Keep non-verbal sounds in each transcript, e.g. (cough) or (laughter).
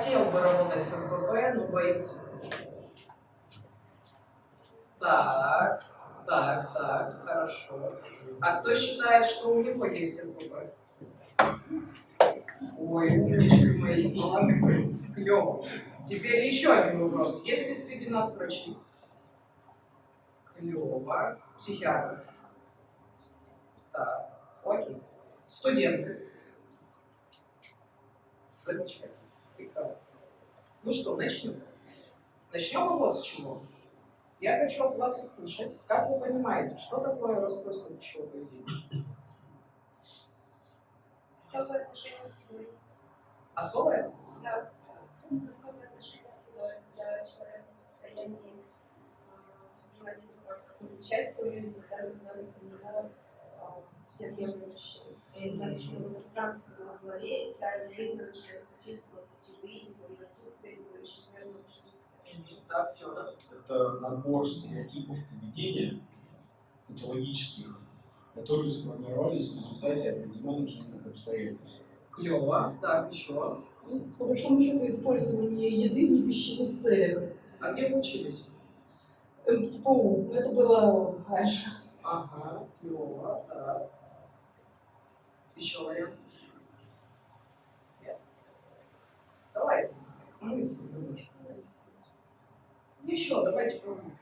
хотел бы работать с РПП, но боится. Так, так, так, хорошо. А кто считает, что у него есть РПП? Ой, умнички мои, молодцы, клево. Теперь еще один вопрос. Есть ли среди нас врачи? Клево. Психиатр. Так, окей. Студенты. Замечательно. Прекрасно. Ну что, начнем. Начнем вот с чего. Я хочу от вас услышать, как вы понимаете, что такое расстройство пищевого поведения? Особое отношение с едой. Особое? Да, особое отношение с едой, когда человек в состоянии воспринимать еду как часть своей жизни, когда становится для него всеобъемлющей. И наличное пространство в голове, и вся эта жизнь начинает крутиться вот эти вы, и отсутствие, и чрезмерного присутствия. Так, Федор. Это набор стереотипов поведения патологических, которые сформировались в результате определенных жизненных обстоятельств. Клево. Так, еще. Ну, По большому счету, использование еды в непищевых целях. А где вы учились? МТПУ, ну, это было раньше. Ага, клево. Так. Еще вариант? Нет? Давайте. Мысли. Еще, давайте продолжим.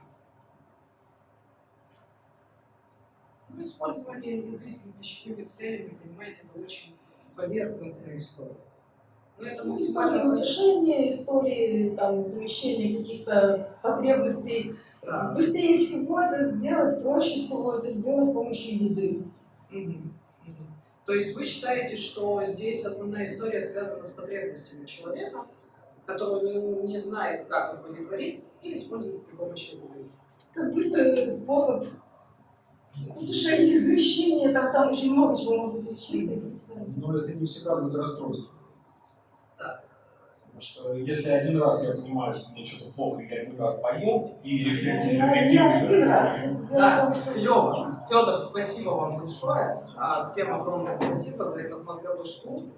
Ну, использование еды с непищевыми целями, понимаете, это очень поверхностная история. Но это Ну, максимально... истории утешения, истории там, замещения каких-то потребностей. Да. Быстрее всего это сделать, проще всего это сделать с помощью еды. Мгм. То есть вы считаете, что здесь основная история связана с потребностями человека, который не, не знает, как удовлетворить, и использует при помощи еды. Как быстрый способ утешения, замещения, там, там очень много чего можно перечислить. Но это не всегда будет расстройство. Потому что если один раз я понимаю, что мне что-то плохо, я один раз поел, и Я рефлексирую, не один раз. Да, клево. Федор, спасибо вам большое. А, Всем огромное спасибо за этот мозговой штурм.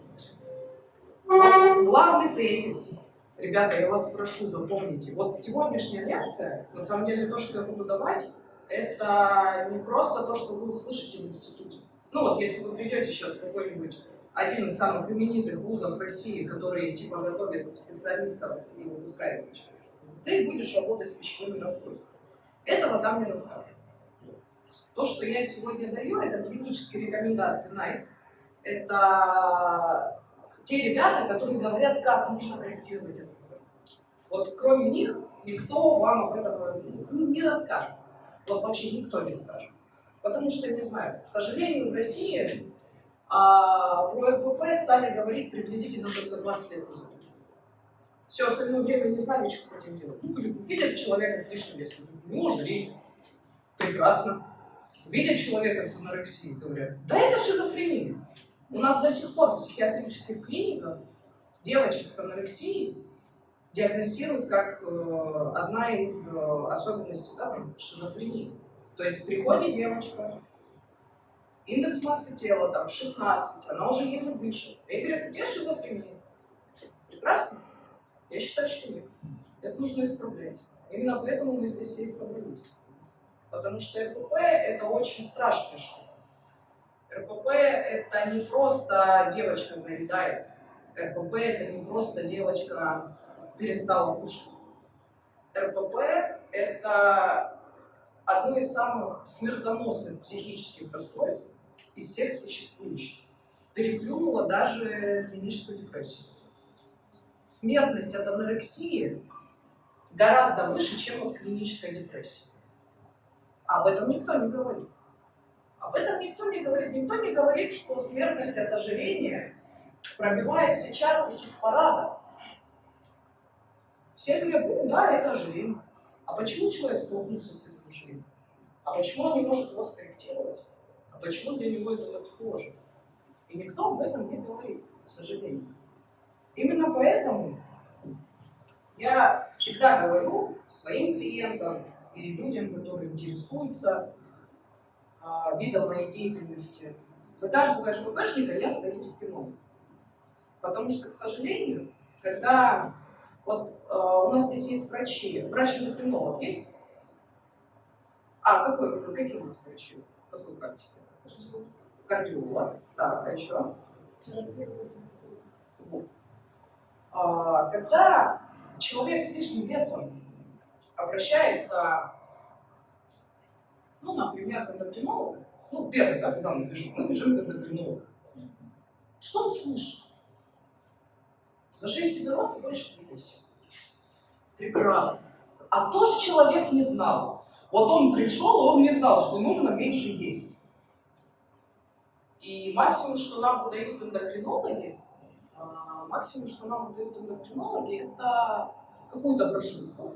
Главный тезис. Ребята, я вас прошу, запомните. Вот сегодняшняя лекция, на самом деле, то, что я буду давать, это не просто то, что вы услышите в институте. Ну вот, если вы придете сейчас в какой-нибудь один из самых именитых вузов России, которые типа готовят специалистов и выпускают, значит, ты будешь работать с пищевыми расстройствами. Этого там не расскажут. То, что я сегодня даю, это клинические рекомендации NICE. Это те ребята, которые говорят, как нужно корректировать это. Вот кроме них никто вам об этом ну, не расскажет. Вот вообще никто не скажет. Потому что не знаю. К сожалению, в России а, про РПП стали говорить приблизительно только 20 лет назад. Все остальное время не знали, что с этим делать. Ну, видят человека с лишним весом, ну, жри. Прекрасно. Видят человека с анорексией, говорят, да это шизофрения. У нас до сих пор в психиатрических клиниках девочек с анорексией диагностируют как э, одна из э, особенностей да, шизофрении. То есть приходит девочка, индекс массы тела там 16, она уже еле дышит. И говорят, где шизофрения? Прекрасно. Я считаю, что нет. Это нужно исправлять. Именно поэтому мы здесь и собрались. Потому что РПП – это очень страшная штука. РПП – это не просто девочка заедает. РПП – это не просто девочка перестала кушать. РПП – это одно из самых смертоносных психических расстройств из всех существующих. Переплюнуло даже клиническую депрессию. Смертность от анорексии гораздо выше, чем от клинической депрессии. Об этом никто не говорит. Об этом никто не говорит. Никто не говорит, что смертность от ожирения пробивает все чарты хит-парада. Все говорят, ну да, это ожирение. А почему человек столкнулся с этим ожирением? А почему он не может его скорректировать? А почему для него это так сложно? И никто об этом не говорит, к сожалению. Именно поэтому я всегда говорю своим клиентам и людям, которые интересуются а, видом моей деятельности, за каждого РППшника я стою спиной. Потому что, к сожалению, когда вот э, у нас здесь есть врачи, врач-эндокринолог есть? А какой, какие у нас врачи? Какой практики? Кардиолог, так, а еще? Вот. А, когда человек с лишним весом обращается, ну, например, к эндокринологу, ну, первый, да, когда мы бежим, мы бежим к эндокринологу. Что он слышит? Зажи себе рот и больше не. Прекрасно. А то же человек не знал. Вот он пришел, он не знал, что нужно меньше есть. И максимум, что нам выдают эндокринологи, а, максимум, что нам выдают эндокринологи, это какую-то брошюрку,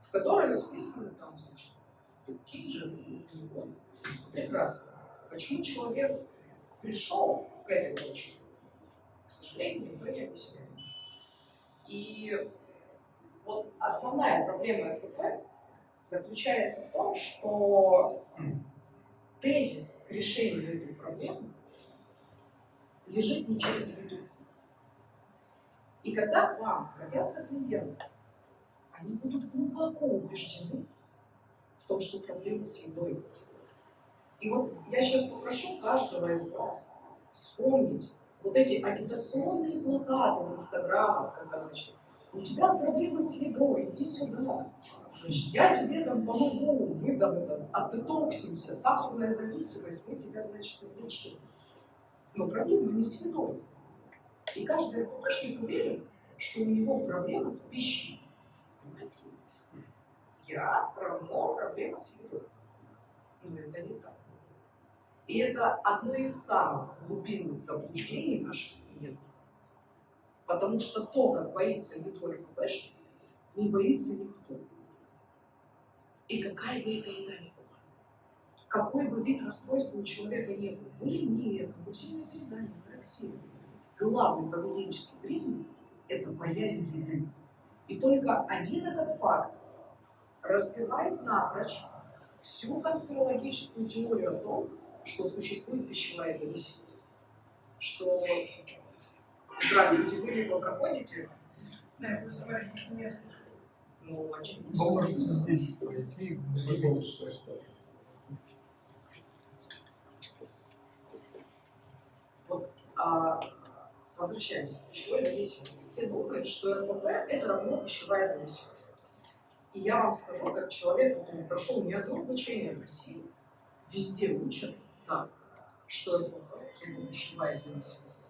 в которой расписаны там, значит, какие же углеводы. Прекрасно. Почему человек пришел к этой точке? К сожалению, никто не объясняет. И вот основная проблема РПП заключается в том, что тезис к решению этой проблемы лежит не через еду. И когда к вам обратятся клиенты, они будут глубоко убеждены в том, что проблема с едой. И вот я сейчас попрошу каждого из вас вспомнить вот эти агитационные плакаты в инстаграмах, когда, значит, у тебя проблемы с едой, иди сюда. Значит, я тебе там помогу, выдам это, отдетоксимся, сахарная зависимость, мы тебя, значит, излечим. Но проблема не с едой. И каждый РППшник уверен, что у него проблема с пищей. Понимаете? Я равно проблема с едой. Но это не так. И это одно из самых глубинных заблуждений наших клиентов. Потому что то, как боится едой РППшник, не боится никто. И какая бы это еда ни была, какой бы вид расстройства у человека ни был, булимия, компульсивное передание, анорексия, главный поведенческий признак – это боязнь еды. И только один этот факт разбивает напрочь всю конспирологическую теорию о том, что существует пищевая зависимость. Что Здравствуйте, вы либо проходите, Да, просто говорю, место. Ну, очевидно. Вы можете здесь пройти, той стороны. А, возвращаемся к пищевой зависимости. Все думают, что РПП – это равно пищевая зависимость. И я вам скажу, как человек, который прошел не одно обучение в России, везде учат так, что РПП – это пищевая зависимость.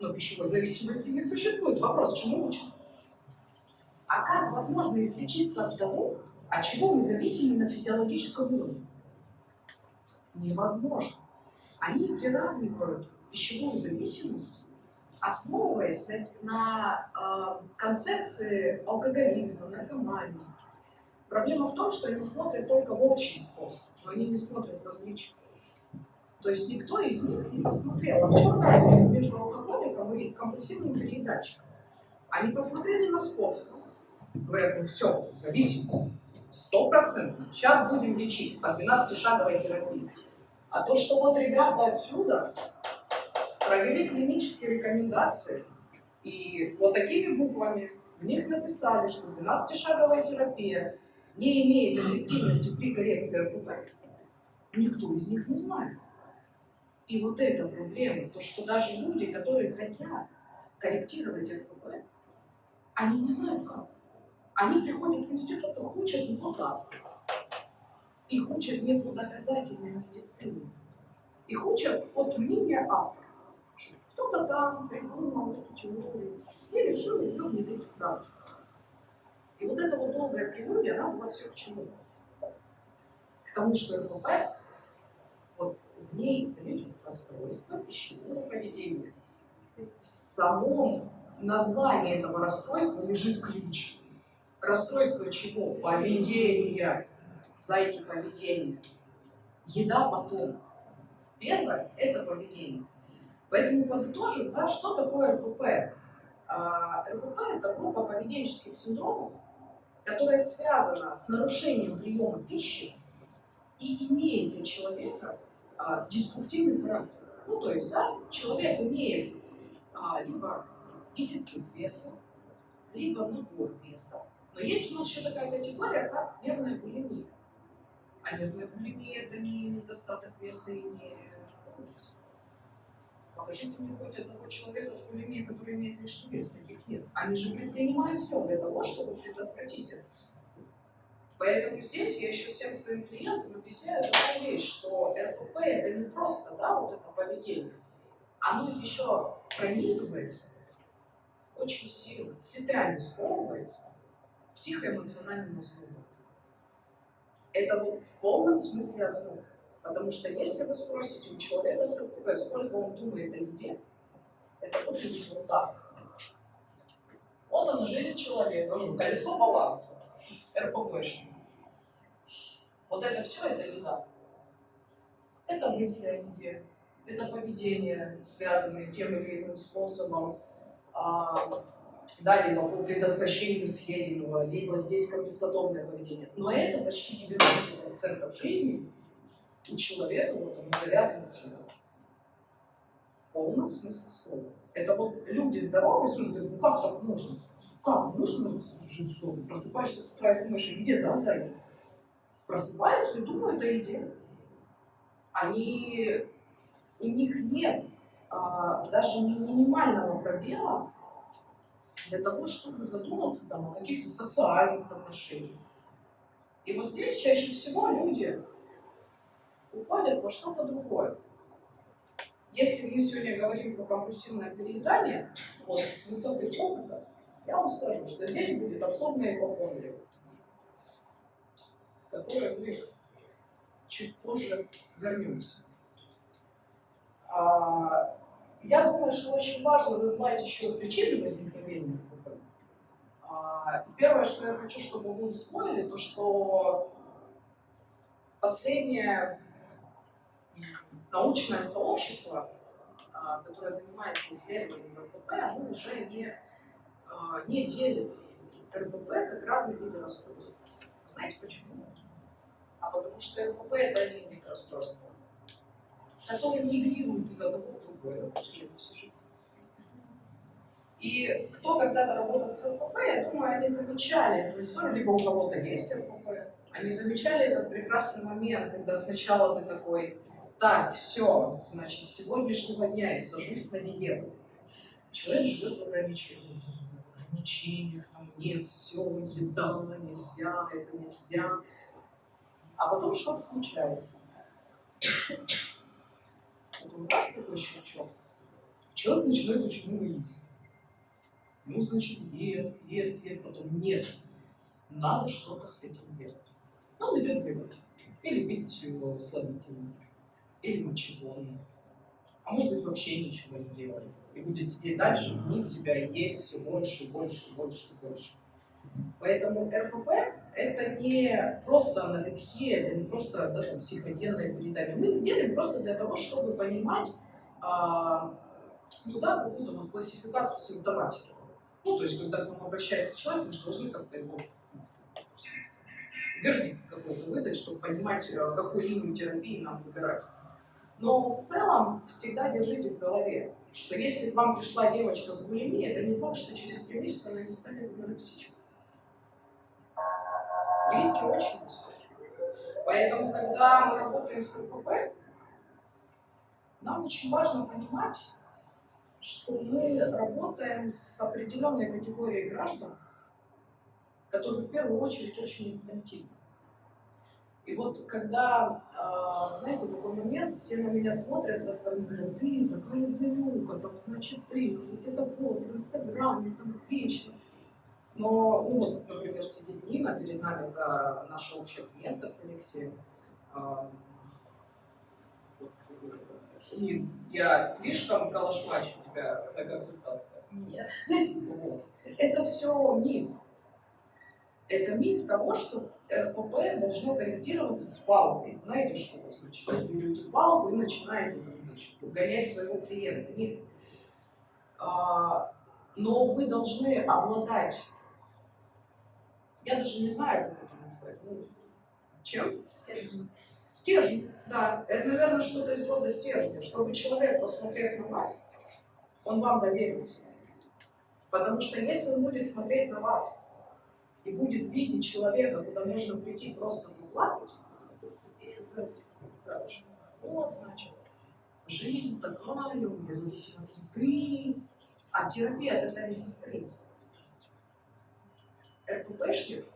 Но пищевой зависимости не существует. Вопрос, чему учат? А как возможно излечиться от того, от чего мы зависимы на физиологическом уровне? Невозможно. Они приравнивают пищевую зависимость, основываясь на, на э, концепции алкоголизма, наркомании. Проблема в том, что они смотрят только в общий способ, но они не смотрят в различия. То есть никто из них не посмотрел, а в чем разница между алкоголиком и компульсивным переедачиком. Они посмотрели на сходство. Говорят, ну все, зависимость. Сто процентов. Сейчас будем лечить по 12-шаговой терапии. А то, что вот ребята отсюда провели клинические рекомендации, и вот такими буквами в них написали, что 12-шаговая терапия не имеет эффективности при коррекции РПП. Никто из них не знает. И вот эта проблема, то, что даже люди, которые хотят корректировать РПП, они не знают как. Они приходят в институт и учат не туда. Их учат не по доказательной медицине. Их учат от мнения автора. Кто-то там придумал эту теорию и решил ее внедрить в практику. И вот эта вот долгая прелюдия, она была все к чему? К тому, что РПП, вот в ней, понимаете, расстройство пищевого поведения. В самом названии этого расстройства лежит ключ. Расстройство чего? Поведения. Зайки поведения. Еда потом. Первое – это поведение. Поэтому подытожим, да, что такое РПП. А, РПП – это группа поведенческих синдромов, которая связана с нарушением приема пищи и имеет для человека а, деструктивный характер. Ну, то есть, да, человек имеет а, либо дефицит веса, либо набор веса. Но есть у нас еще такая категория, как нервная булимия. А нервная булимия – это не недостаток веса и не полнота. Покажите мне хоть одного человека с булимией, который имеет лишний вес. Таких нет. Они же предпринимают все для того, чтобы предотвратить это. Поэтому здесь я еще всем своим клиентам объясняю такую вещь, что РПП это не просто да, вот это поведение, оно еще пронизывается очень сильно, цепями сковывается психоэмоциональным разумом. Это вот в полном смысле озноб. Потому что если вы спросите у человека с РПП, сколько он думает о еде, это будет вот так. Вот она жизнь человека, колесо баланса, РППшник. Вот это все, это еда. Это мысли о еде, это поведение, связанное тем или иным способом, а, да, либо по предотвращению съеденного, либо здесь компенсаторное поведение. Но это почти 90% жизни у человека вот он завязан сюда. В полном смысле слова. Это вот люди здоровые, слушай, ну как так можно? Как можно жить что? Просыпаешься с утра и думаешь, где, да, зайка? Просыпаются и думают о еде. Они, у них нет а, даже минимального пробела для того, чтобы задуматься там, о каких-то социальных отношениях. И вот здесь чаще всего люди уходят во что-то другое. Если мы сегодня говорим про компульсивное переедание, вот с высоты опыта, я вам скажу, что здесь будет абсурдная ипохондрия, к которой мы чуть позже вернемся. А, я думаю, что очень важно назвать еще причины возникновения РПП. А, первое, что я хочу, чтобы вы усвоили, то что последнее научное сообщество, а, которое занимается исследованием РПП, оно уже не, а, не делит РПП как разные виды расстройств. Знаете почему? А потому что РПП – это один вид расстройства, который мигрирует из одного в на протяжении всей жизни. И кто когда-то работал с РПП, я думаю, они замечали эту историю, либо у кого-то есть РПП, они замечали этот прекрасный момент, когда сначала ты такой так, все, значит, с сегодняшнего дня я сажусь на диету. Человек живет в ограничениях. В ограничениях там нет, все, еда, нельзя, это нельзя. А потом что-то случается. Потом раз такой щелчок. Человек начинает очень много есть. Ну, значит, ест, ест, ест, потом нет. Надо что-то с этим делать. Он идет бегать. Или пить слабительное или мочегонный. А может быть вообще ничего не делает. И будет сидеть дальше, гнить себя есть все больше, больше, больше, больше. Поэтому РПП – это не просто анорексия, это не просто да, там, психогенное передание. Мы их делаем просто для того, чтобы понимать а, ну, да, какую-то вот классификацию симптоматики. Ну, то есть, когда к нам обращается человек, мы же должны как-то его вердикт какой-то выдать, чтобы понимать, э, какую линию терапии нам выбирать. Но в целом всегда держите в голове, что если к вам пришла девочка с булимией, это не факт, что через три месяца она не станет анорексичкой. Риски очень высокие. Поэтому, когда мы работаем с КПП, нам очень важно понимать, что мы работаем с определенной категорией граждан, которые в первую очередь очень инфантильны. И вот когда, э, знаете, такой момент, все на меня смотрят со стороны, говорят, ты такая занюка, там, значит, ты, вот это вот, в Инстаграме, там, вечно. Но, ну вот, например, сидит Нина, перед нами это наша общая клиентка с Алексеем. Э, Нин, я слишком калашмачу тебя на консультации? Нет. Вот. Это все миф. Это миф того, что РПП должно корректироваться с палкой. Знаете, что это значит? Вы берете палку и начинаете значит, гонять своего клиента. Нет. А, но вы должны обладать, я даже не знаю, как это называется, ну, чем? Стержень. Стержень, да. Это, наверное, что-то из рода стержня, чтобы человек, посмотрев на вас, он вам доверился. Потому что если он будет смотреть на вас и будет видеть человека, куда можно прийти просто поплакать, вот, значит, жизнь такая, зависит от еды, а терапия тогда не состоится. РППшник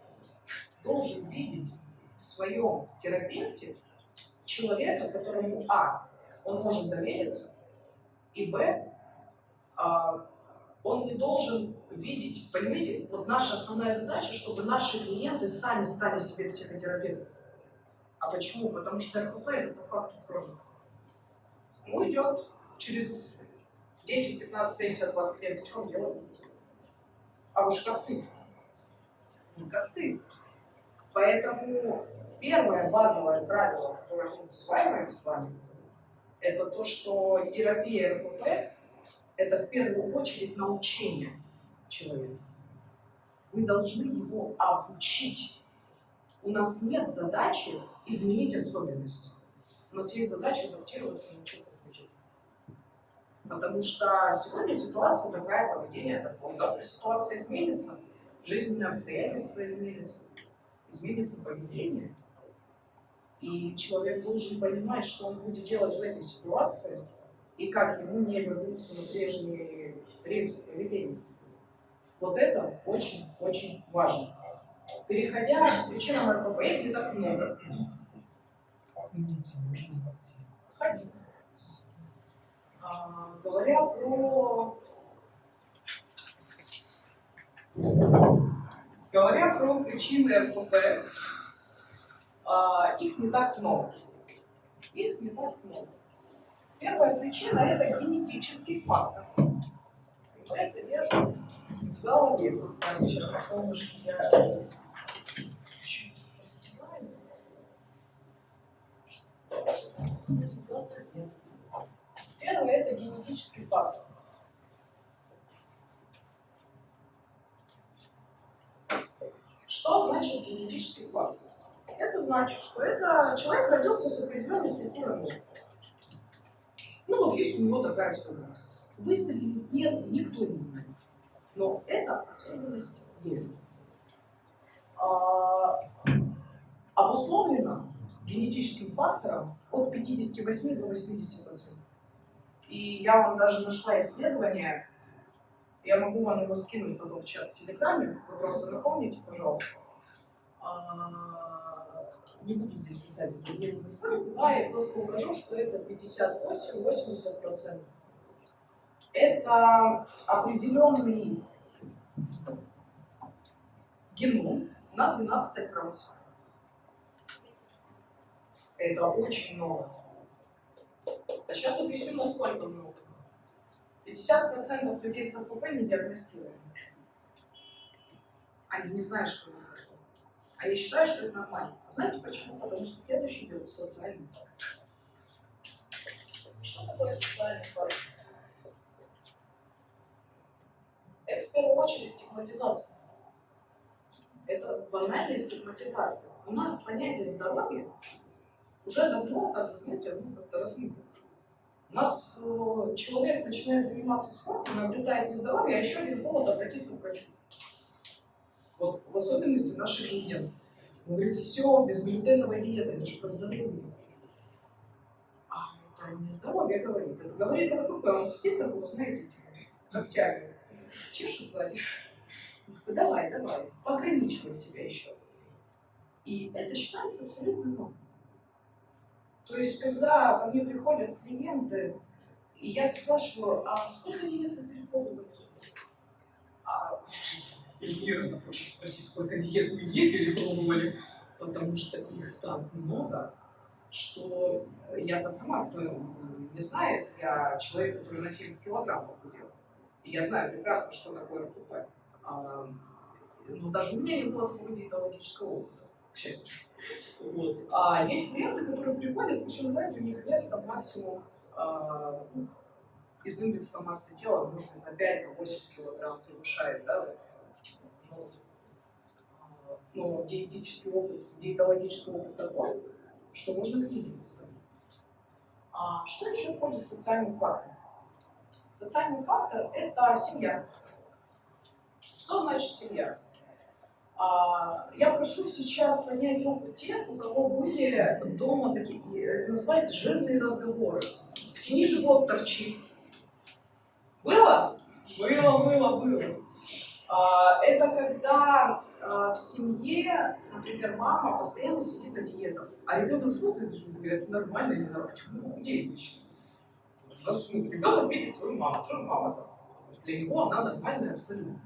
должен видеть в своем терапевте человека, которому А, он может довериться, и Б, а, он не должен видеть, понимаете, вот наша основная задача, чтобы наши клиенты сами стали себе психотерапевтами. А почему? Потому что РПП это по факту хроника. Ну, идет через 10-15 сессий от вас клиент, что он делает? А вы же косты. Вы косты. Поэтому первое базовое правило, которое мы усваиваем с вами, это то, что терапия РПП – это в первую очередь научение человека. Вы должны его обучить. У нас нет задачи изменить особенности. У нас есть задача адаптироваться и научиться служить. Потому что сегодня ситуация такая, поведение такое. Завтра ситуация изменится, жизненные обстоятельства изменятся, изменится поведение. И человек должен понимать, что он будет делать в этой ситуации, и как ему не вернуться на прежние рельсы поведения. Вот это очень-очень важно. Переходя к причинам РПП, их не так много. Ходить. А, говоря про говоря про причины РПП, а, их не так много. Их не так много. Первая причина – это генетический фактор. Это вешаю в голове. Сейчас солнышко я чуть постираю. Первое – это генетический фактор. Что значит генетический фактор? Это значит, что это человек родился с определенной структурой мозга. Ну вот есть у него такая особенность. Выстрелить нет, никто не знает. Но эта особенность есть. А, обусловлена генетическим фактором от 58 до 80 процентов. И я вам даже нашла исследование, я могу вам его скинуть потом в чат в Телеграме, вы просто напомните, пожалуйста. А, не буду здесь писать эту ссылку, да, я просто укажу, что это 58-80 процентов. Это определенный геном на 12 хромосоме. Это очень много. А сейчас объясню, насколько много. 50% людей с РПП не диагностированы. Они не знают, что это такое. Они считают, что это нормально. Знаете почему? Потому что следующий идет социальный фактор. Что такое социальный фактор? Это в первую очередь стигматизация. Это банальная стигматизация. У нас понятие здоровья уже давно, как вы знаете, ну, как-то размыто. У нас э, человек начинает заниматься спортом, обретает нездоровье, а еще один повод обратиться к врачу. Вот в особенности наших клиентов. Он говорит, все, безглютеновая диета, это же про здоровье. А это не здоровье говорит, это говорит о РПП. Он сидит такого, знаете, ногтями, чешет сзади. Давай, давай, пограничивай себя еще. И это считается абсолютно нормой. То есть, когда ко мне приходят клиенты, и я спрашиваю, а сколько диет вы перепробовали? А Ира хочет спросить, сколько диет мы не перепробовали, потому что их так много, что я-то сама, кто не знает, я человек, который на 70 килограмм похудел. И я знаю прекрасно, что такое РПП. А, но даже у меня не было такого диетологического опыта, счастью. Вот. А есть клиенты, которые приходят, причем, знаете, у них вес там максимум ну, из индекса массы тела, может быть, на 5-8 килограмм превышает, да, но, а, но диетический опыт, диетологический опыт такой, что можно к. А что еще входит в социальный фактор? Социальный фактор – это семья. Что значит семья? А, я прошу сейчас поднять руку тех, у кого были дома такие, это называется жирные разговоры. В тени живот торчит. Было? Было, было, было. А, это когда а, в семье, например, мама постоянно сидит на диетах, а ребенок смотрит и говорит, это нормально или нормально, почему? Потому что ну, ребенок видит свою маму, что мама так? Для него она нормальная абсолютно.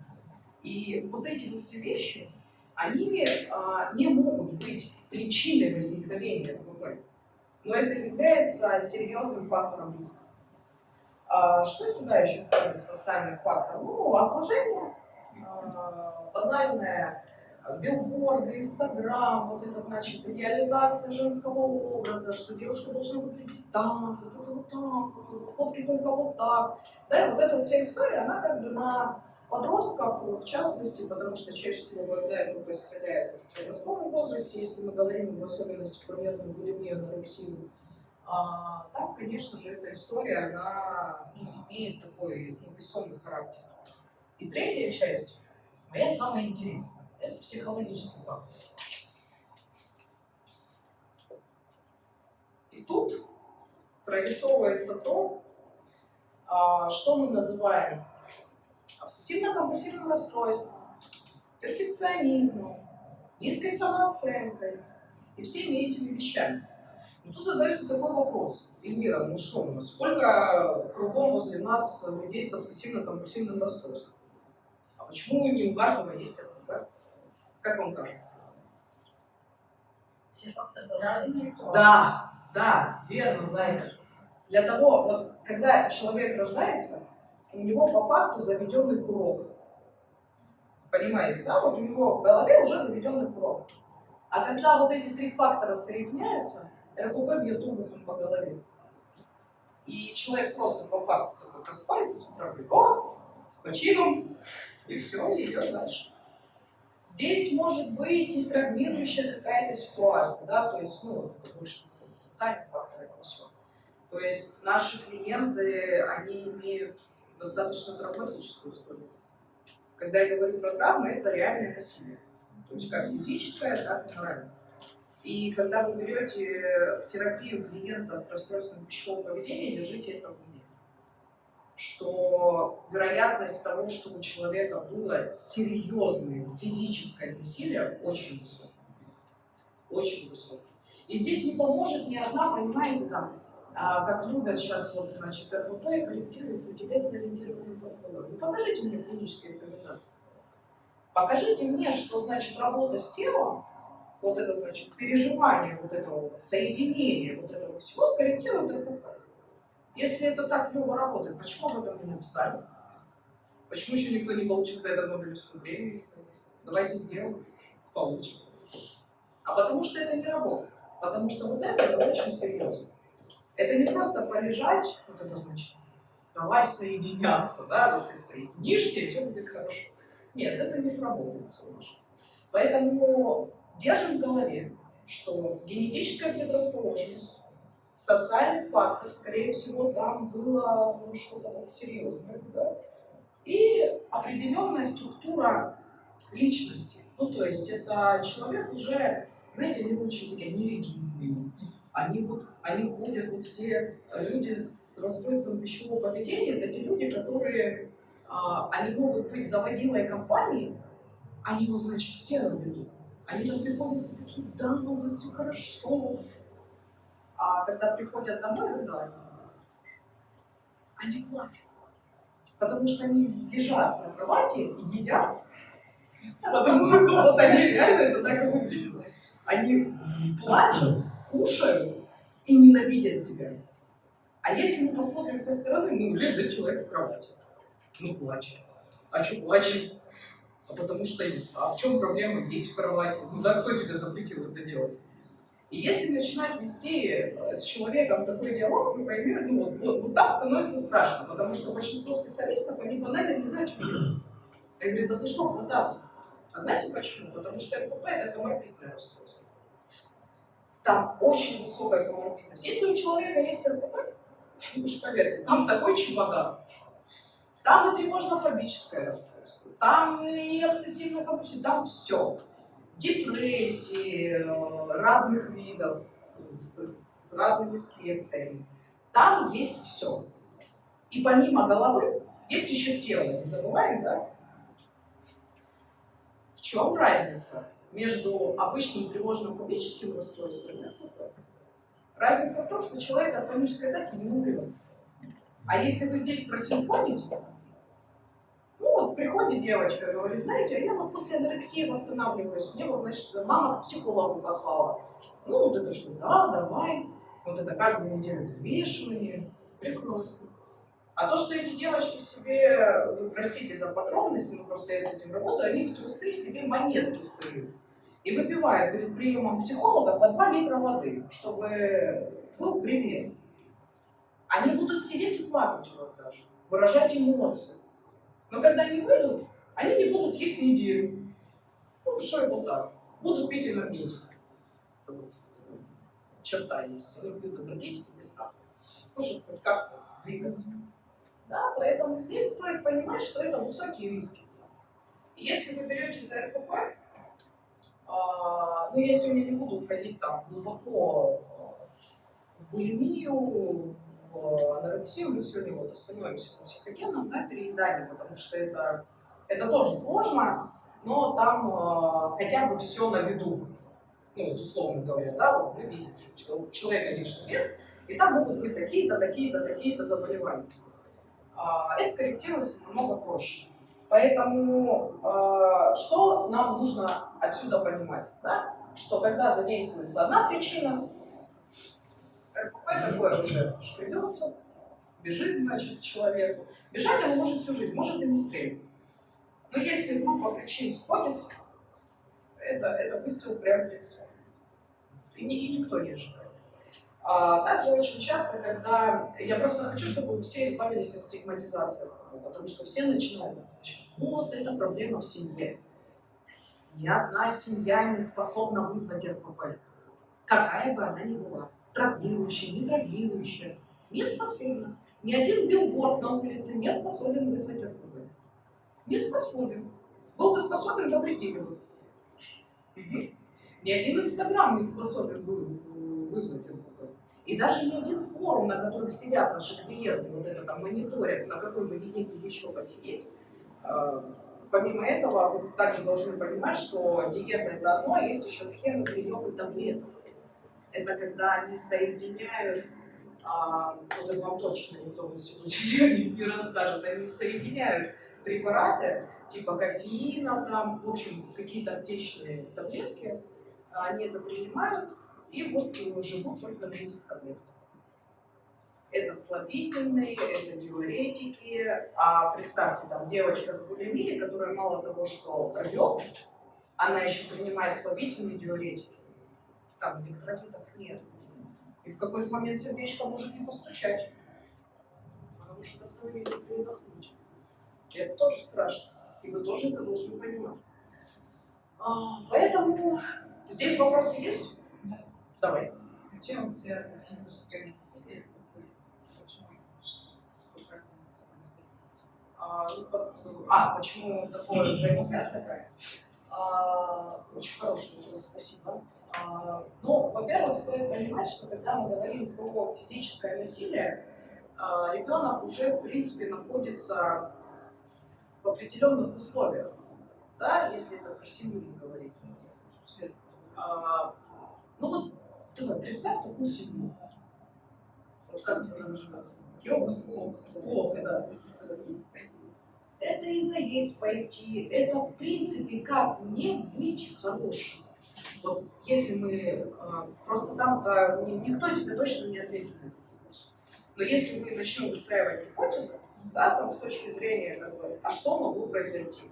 И вот эти вот все вещи, они а, не могут быть причиной возникновения РПП, но это является серьезным фактором риска. А, что сюда еще входит социальный фактор? Ну, окружение, а, банальное, билборды, инстаграм, вот это значит идеализация женского образа, что девушка должна выглядеть так, вот это вот так, вот, фотки только вот так. Да, и вот эта вся история, она как бы на подростков, в частности, потому что чаще всего ВМД стреляет в подростковом возрасте, если мы говорим в особенности про нервную булимию, анорексию, а, там, конечно же, эта история, она ну, имеет такой ну, весомый характер. И третья часть, моя самая интересная, это психологический фактор. И тут прорисовывается то, а, что мы называем обсессивно-компульсивным расстройством, перфекционизмом, низкой самооценкой и всеми этими вещами. Но тут задается такой вопрос. Эльмира, ну что у нас, сколько кругом возле нас людей с обсессивно-компульсивным расстройством? А почему не у каждого есть РПП? Как вам кажется? Все факторы. Да, да, верно, Зайка. Для того, вот, когда человек рождается, у него по факту заведенный курок. Понимаете, да? Вот у него в голове уже заведенный курок. А когда вот эти три фактора соединяются, РКП бьет обухом по голове. И человек просто по факту такой просыпается с утра, говорит, о, с почином, и все, и идет дальше. Здесь может быть и травмирующая какая-то ситуация, да, то есть, ну, больше социальный фактор этого всего. То есть наши клиенты, они имеют достаточно травматическую историю. Когда я говорю про травмы, это реальное насилие. То есть как физическое, так и моральное. И когда вы берете в терапию клиента с расстройством пищевого поведения, держите это в уме. Что вероятность того, что у человека было серьезное физическое насилие, очень высокая. Очень высокая. И здесь не поможет ни одна, понимаете, там, а, как любят сейчас, вот, значит, РПП корректируется телесно-ориентированный подход. Ну, покажите мне клинические рекомендации. Покажите мне, что значит работа с телом, вот это значит переживание вот этого соединение вот этого всего скорректирует РПП. Если это так клево работает, почему об этом не написали? Почему еще никто не получил за это Нобелевскую премию? Давайте сделаем, получим. А потому что это не работает. Потому что вот это очень серьезно. Это не просто полежать, вот это значит, давай соединяться, да, вот ты соединишься, и все будет хорошо. Нет, это не сработает, солнышко. Поэтому держим в голове, что генетическая предрасположенность, социальный фактор, скорее всего, там было ну, что-то серьезное, да? и определенная структура личности. Ну, то есть это человек уже, знаете, они очень такие неригидные, они вот, они ходят, вот все люди с расстройством пищевого поведения, это те люди, которые, а, они могут быть заводилой компании, они его, значит, все ведут. Они там приходят такие, да, у нас все хорошо. А когда приходят домой, да, они плачут. Потому что они лежат на кровати и едят. Потому что вот они реально это так и выглядит. Они плачут, кушают и ненавидят себя. А если мы посмотрим со стороны, ну, лежит человек в кровати, ну, плачет. А что плачет? А потому что есть. А в чем проблема есть в кровати? Ну да, кто тебе запретил это делать? И если начинать вести э, с человеком такой диалог, вы поймете, ну вот, вот, вот так становится страшно, потому что большинство специалистов, они банально не знают, что делать. Я говорю, да за что хвататься? А знаете почему? Потому что РПП – это коморбидное расстройство. Там очень высокая коморбидность. Если у человека есть РПП, уж поверьте, там такой чемодан. Там и тревожно-фобическое расстройство, там и обсессивно-компульсивное, там все. Депрессии э, разных видов, с, с разными специями. Там есть все. И помимо головы есть еще тело, не забываем, да? В чем разница между обычным тревожно-фобическим расстройством и? Разница в том, что человек от панической атаки не умрет. А если вы здесь просимфоните, ну вот приходит девочка и говорит, знаете, а я вот после анорексии восстанавливаюсь, мне вот, значит, мама к психологу послала. Ну вот это что, да, давай. Вот это каждую неделю взвешивание. Прекрасно. А то, что эти девочки себе, вы простите за подробности, но просто я с этим работаю, они в трусы себе монетки суют. И выпивают перед приемом психолога по 2 литра воды, чтобы был привес. Они будут сидеть и плакать у вас даже, выражать эмоции. Но когда они выйдут, они не будут есть неделю. Ну, что это так? Будут пить энергетики. Вот черта есть. Они пьют энергетики без сахара. Ну, чтобы хоть как-то двигаться. Да, поэтому здесь стоит понимать, что это высокие риски. И если вы берете за РПП, ну, я сегодня не буду уходить там глубоко а, в булимию, в анорексию, мы сегодня вот остановимся на психогенном да, переедании, потому что это, это тоже сложно, но там э, хотя бы все на виду. Ну, вот условно говоря, да, вот вы видите, у человека лишний вес, и там могут быть такие-то, такие-то, такие-то заболевания. А, это корректируется намного проще. Поэтому э, что нам нужно отсюда понимать? Да? Что когда задействуется одна причина, РПП такое уже шкребется, бежит, значит, человеку. Бежать он может всю жизнь, может и не стрелять. Но если группа причин сходится, это, это выстрел прямо в лицо. И, ни- и никто не ожидает. А также очень часто, когда... Я просто хочу, чтобы все избавились от стигматизации, потому что все начинают, значит, вот это проблема в семье. Ни одна семья не способна вызвать РПП. Какая бы она ни была. Травмирующая, не травмирующая. Не способна. Ни один билборд на улице не способен вызвать РПП. Не способен. Был бы способен, запретили бы. Ни один инстаграм не способен вызвать РПП. И даже ни один форум, на которых сидят наши клиенты, вот это там мониторят, на какой бы диете еще посидеть, Помимо этого, вы также должны понимать, что диета это одно, а есть еще схема приема таблеток. Это когда они соединяют, а, вот это вам точно никто в институте (laughs) не, расскажет, они соединяют препараты типа кофеина, там, в общем, какие-то аптечные таблетки, они это принимают и вот э, живут только на этих таблетках. Это слабительные, это диуретики. А представьте, там девочка с булимией, которая мало того, что рвет, она еще принимает слабительные диуретики. Там электролитов нет. И в какой-то момент сердечко может не постучать. Она может остановиться и передохнуть. И это тоже страшно. И вы тоже это должны понимать. А, поэтому здесь вопросы есть? Да. Давай. Чем связано физическое насилие? Почему? Какой процент смертности? А, ну, а, почему такое взаимосвязь такая? Очень хороший вопрос, спасибо. А, ну, во-первых, стоит понимать, что когда мы говорим про физическое насилие, а, ребенок уже, в принципе, находится в определенных условиях, да, если это про семью говорить. Ну вот, давай, представь такую семью. Вот как тебе она живется? Плохо, да. Это и заесть пойти, это в принципе как не быть хорошим. Вот если мы, а, просто там ни- никто тебе точно не ответит на этот вопрос. Но если мы начнем выстраивать гипотезы, да, там с точки зрения, как бы, а что могло произойти?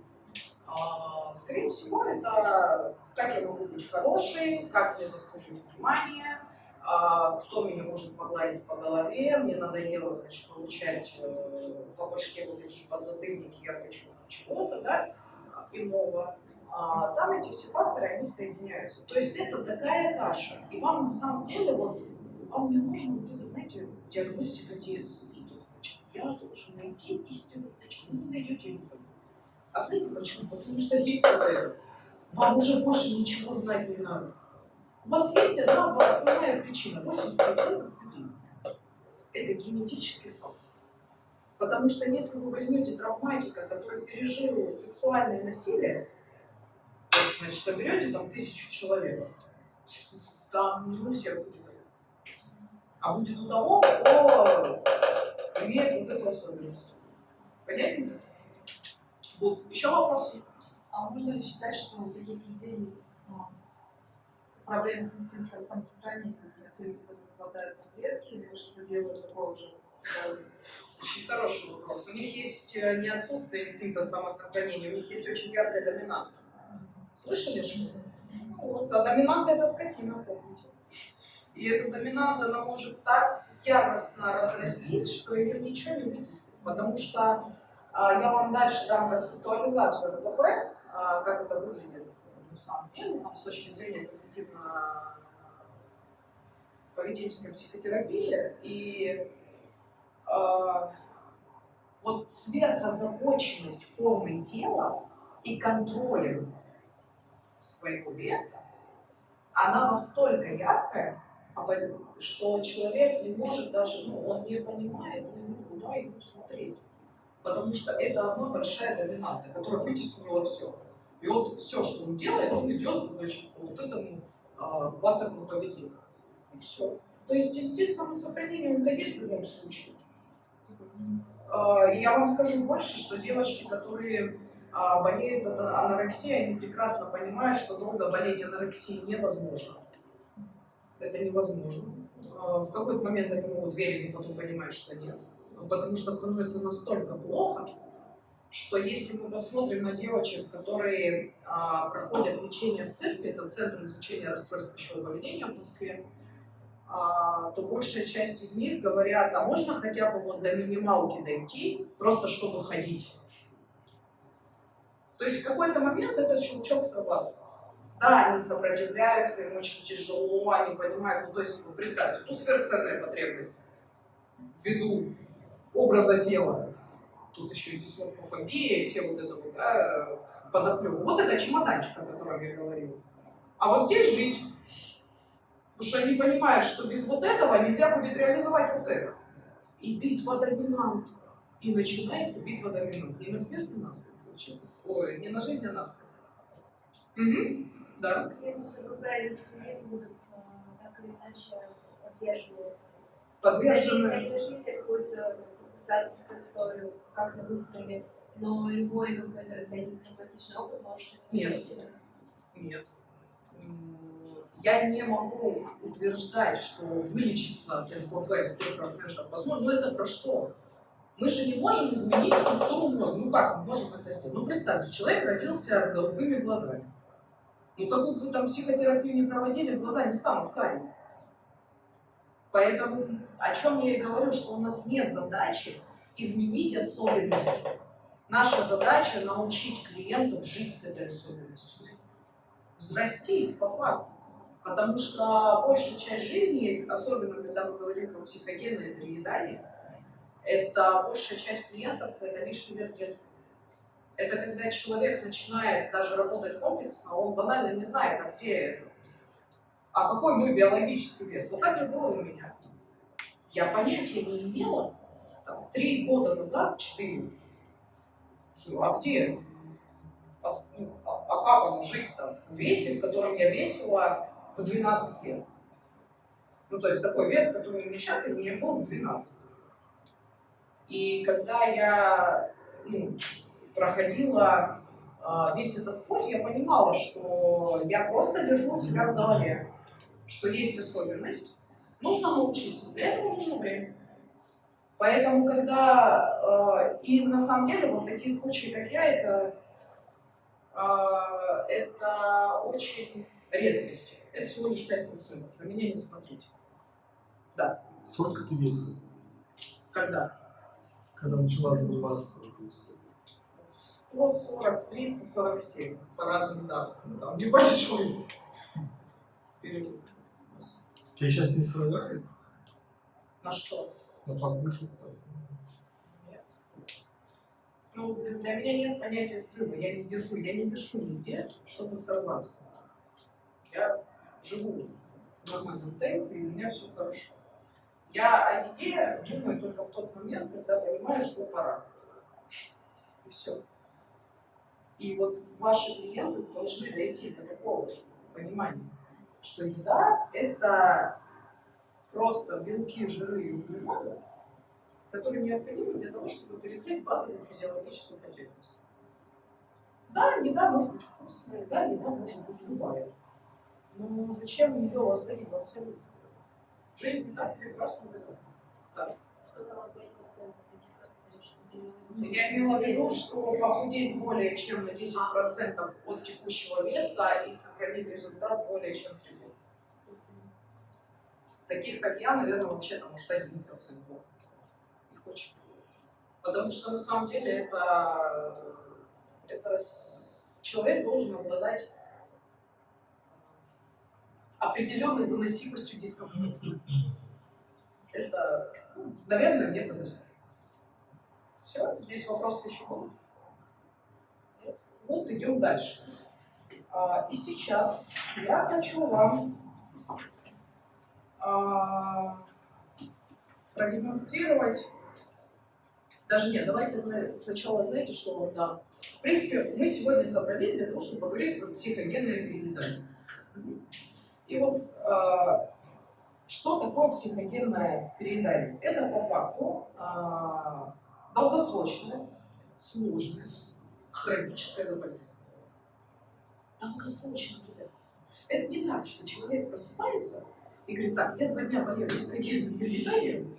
А, скорее всего, это как я могу быть хорошей, как мне заслужить внимание, а, кто меня может погладить по голове, мне надоело, значит, получать э, по башке вот такие подзатыльники, хочу чего-то, да, иного. А, там эти все факторы, они соединяются. То есть это такая каша. И вам на самом деле, вот, вам не нужно вот это, знаете, диагностика детства, что я должен найти истинную причину. найдете никого. А знаете почему? Потому что есть АТР. Вам уже больше ничего знать не надо. У вас есть одна основная причина. 80% людей. Это генетический. Потому что если вы возьмете травматика, который пережил сексуальное насилие, значит, соберете там тысячу человек, там не у всех будет. А будет у того, кто имеет вот эту особенность. Понятно? Вот. Еще вопросы? А можно ли считать, что у таких людей есть ну, проблемы с инстинктом самосохранения, те люди, которые глотают таблетки, или что-то делают такого же здоровья? Очень хороший вопрос. У них есть э, не отсутствие инстинкта самосохранения, у них есть очень яркая доминанта. Слышали что? Ну, вот, а доминанта это скотина, помните. И эта доминанта, она может так яростно разрастись, что ее ничего не вытеснит. Потому что а, я вам дальше дам концептуализацию РПП, а, как это выглядит на самом деле, там, с точки зрения когнитивно-поведенческой психотерапии. И вот сверхозабоченность формой тела и контролем своего веса, она настолько яркая, что человек не может даже, ну, он не понимает, ну, куда ему смотреть. Потому что это одна большая доминанта, которая вытеснила все. И вот все, что он делает, он идет, значит, по вот этому а, паттерну поведения. И все. То есть инстинкт самосохранения, он-то есть в любом случае. А, И я вам скажу больше, что девочки, которые а, болеют от анорексией, они прекрасно понимают, что долго болеть анорексией невозможно. Это невозможно. А, В какой-то момент они могут верить, но потом понимать, что нет. Потому что становится настолько плохо, что если мы посмотрим на девочек, которые а, проходят лечение в церкви, это Центр изучения расстройств пищевого поведения в Москве, то большая часть из них говорят, а можно хотя бы вот до минималки дойти, просто чтобы ходить. То есть в какой-то момент этот щелчок срабатывает. Да, они сопротивляются, им очень тяжело, они понимают, ну то есть вы представьте, тут сверхценная потребность ввиду образа тела, тут еще и дисморфофобия, все вот это вот, да, подоплека. Вот это чемоданчик, о котором я говорила. А вот здесь жить. Потому что они понимают, что без вот этого нельзя будет реализовать вот это. И битва доминант. И начинается битва доминант. Не на смерть, а на вот Честно. Ой, не на жизнь, а на смерть. Угу. Да. Клиенты с или в семье будут так или иначе подвержены. Подвержены. Они нашли себе какую-то писательскую историю, как-то выстроили, но любой какой-то для них травматичный опыт может... Нет. Нет. Я не могу утверждать, что вылечиться от НПВ 100% возможно. Но это про что? Мы же не можем изменить структуру мозга. Ну как мы можем это сделать? Ну представьте, человек родился с голубыми глазами. Ну какую бы там психотерапию не проводили, глаза не станут карими. Поэтому о чем я и говорю, что у нас нет задачи изменить особенности. Наша задача научить клиентов жить с этой особенностью. Взрастить по факту. Потому что большая часть жизни, особенно когда мы говорим про психогенное переедание, это большая часть клиентов это лишний вес детства. Это когда человек начинает даже работать комплексно, он банально не знает, а где это. А какой мой биологический вес? Вот так же было у меня. Я понятия не имела там, три года назад, четыре, что, а где? Ну, а- а как оно жить там в весе, в котором я весила в 12 лет? Ну, то есть такой вес, который у меня сейчас, и у меня был в 12. И когда я ну, проходила а, весь этот путь, я понимала, что я просто держу себя в голове, что есть особенность, нужно научиться, для этого нужно время. Поэтому, когда, э, и на самом деле, вот такие случаи, как я, это, э, это очень редкость. Это всего лишь 5%. На меня не смотрите. Сколько ты весил, Когда? когда начала заниматься этой историей? 143, 147 по разным датам. Там небольшой период. Тебя сейчас не срывает На что? на покушать? Нет. Ну, для для меня нет понятия срыва. Я не держу, я не дышу нигде, чтобы сорваться. Я живу в нормальном темпе, и у меня все хорошо. Я о еде думаю только в тот момент, когда понимаю, что пора. И все. И вот ваши клиенты должны дойти до такого же понимания, что еда – это просто белки, жиры и углеводы, которые необходимы для того, чтобы перекрыть базовую физиологическую потребность. Да, еда может быть вкусная, да, еда может быть любая. Но зачем ее возводить в абсолют? Жизнь и так прекрасно без этого. Да. Сказала 5% таких, конечно, Я имела в виду, что похудеть более чем на 10% от текущего веса и сохранить результат более чем 3 года. Таких, как я, наверное, вообще там может 1% было. Их очень мало. Потому что на самом деле это, это человек должен обладать определенной выносимостью дискомфорта. Это, ну, наверное, мне повезло. Все, здесь вопросы еще будут? Нет? Вот идем дальше. А, и сейчас я хочу вам а, продемонстрировать, даже нет, давайте сначала знаете, что вам дам. В принципе, мы сегодня собрались для того, чтобы поговорить про психогенное переедание. И вот а, что такое психогенное переедание? Это по факту а, долгосрочное, сложное, хроническое заболевание. Долгосрочное. Это не так, что человек просыпается и говорит, так, я два дня болею психогенным перееданием,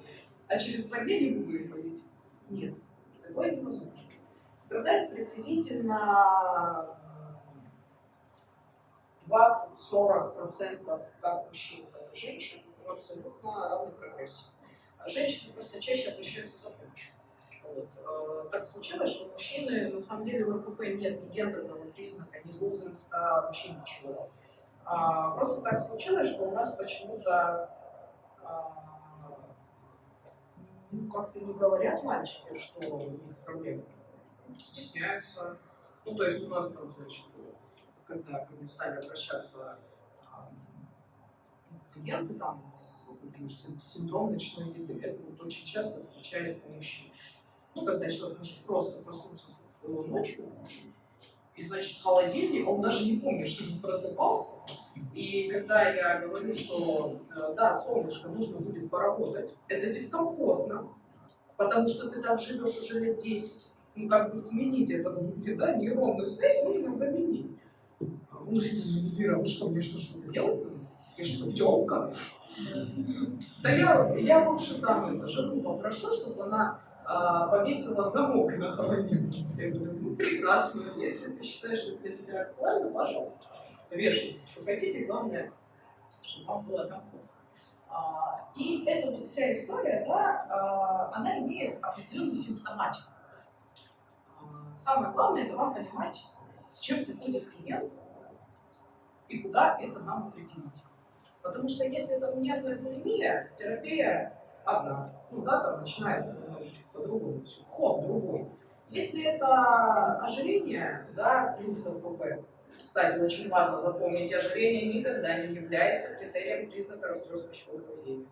а через два дня не буду их болеть. Нет, такое невозможно. Страдает приблизительно 20-40% как мужчин, так и женщин в абсолютно равной прогрессии. А женщины просто чаще обращаются за помощью. Вот. Э, Так случилось, что мужчины, на самом деле, в РПП нет ни гендерного признака, ни возраста, вообще ничего. А, Просто так случилось, что у нас почему-то а, ну, как-то не говорят мальчики, что у них проблемы. Стесняются. Ну, то есть у нас там, значит, когда ко мне стали обращаться а, клиенты там с например, синдром ночной еды, это вот очень часто встречается у мужчин. Ну, когда человек может просто проснуться ночью, и, значит, холодильник, он даже не помнит, что он просыпался. И когда я говорю, что э, да, солнышко, нужно будет поработать, это дискомфортно, потому что ты там живешь уже лет 10. Ну, как бы сменить это в да, нейронную связь нужно заменить. «Ну, Ира, вы что, мне что, что делать? Я что, тёлка? Да я, лучше там это, жену попрошу, чтобы она а, повесила замок на холодильник. Я говорю, ну прекрасно, если ты считаешь, что для тебя актуально, пожалуйста, вешайте, что хотите, главное, чтобы вам было комфортно. А, И эта вот вся история, да, а, она имеет определенную симптоматику. А, Самое главное, это вам понимать, с чем приходит клиент и куда это нам определить. Потому что если это нервная булимия, терапия одна, ну да, там начинается немножечко по-другому, вход другой. Если это ожирение, да, плюс ЛПП, кстати, очень важно запомнить, ожирение никогда не является критерием признака расстройства пищевого поведения.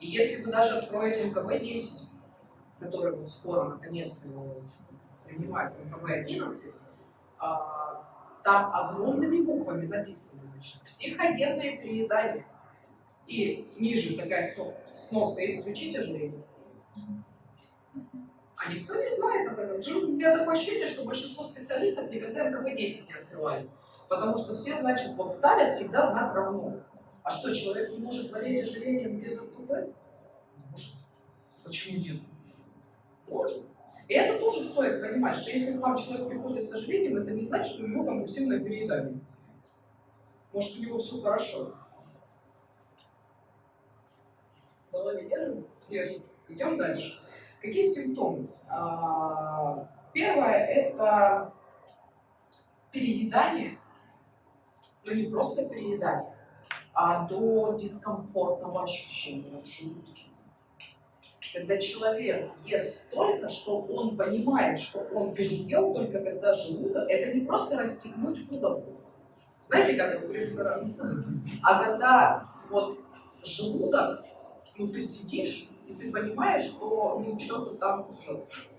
И если вы даже откроете МКБ-10, который вот скоро наконец-то принимает МКБ-11, а, там огромными буквами написано, значит, психогенное переедание. И ниже такая сно- сноска, исключить ожирение. А никто не знает об этом. У меня такое ощущение, что большинство специалистов никогда МКБ-10 не открывали. Потому что все, значит, вот ставят всегда знак равно. А что, человек не может болеть ожирением без ЛПП? Может. Почему нет? Может. И это тоже стоит понимать, что если к вам человек приходит с ожирением, это не значит, что у него компульсивное переедание. Может, у него все хорошо. Голове держим? Держим. Идем дальше. Какие симптомы? А, Первое – это переедание, но не просто переедание, а до дискомфортного ощущения в желудке. Когда человек ест столько, что он понимает, что он переел только когда желудок, это не просто расстегнуть пудовку. Знаете, как это в ресторане? А когда вот желудок, ну ты сидишь, и ты понимаешь, что ну что-то там ужас.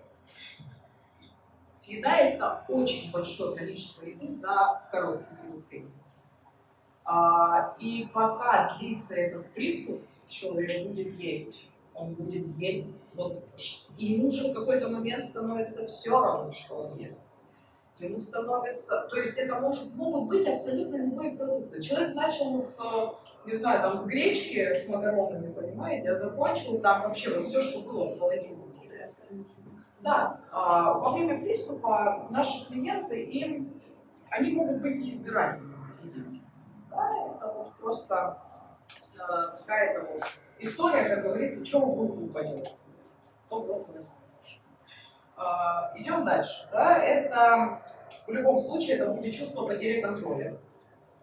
Съедается очень большое количество еды за короткий период времени. А, и пока длится этот приступ, человек будет есть. Он будет есть. Вот, и ему уже в какой-то момент становится все равно, что он ест. Ему становится... То есть это может, могут быть абсолютно любые продукты. Человек начал с, не знаю, там, с гречки, с макаронами, понимаете, а закончил там вообще вот все, что было в холодильнике. Да, а, во время приступа наши клиенты, им, они могут быть неизбирательными. Да, это вот просто э, какая-то вот история, как говорится, чего в руку упадет. То в руку возьмет. А, Идем дальше. Да, это в любом случае это будет чувство потери контроля.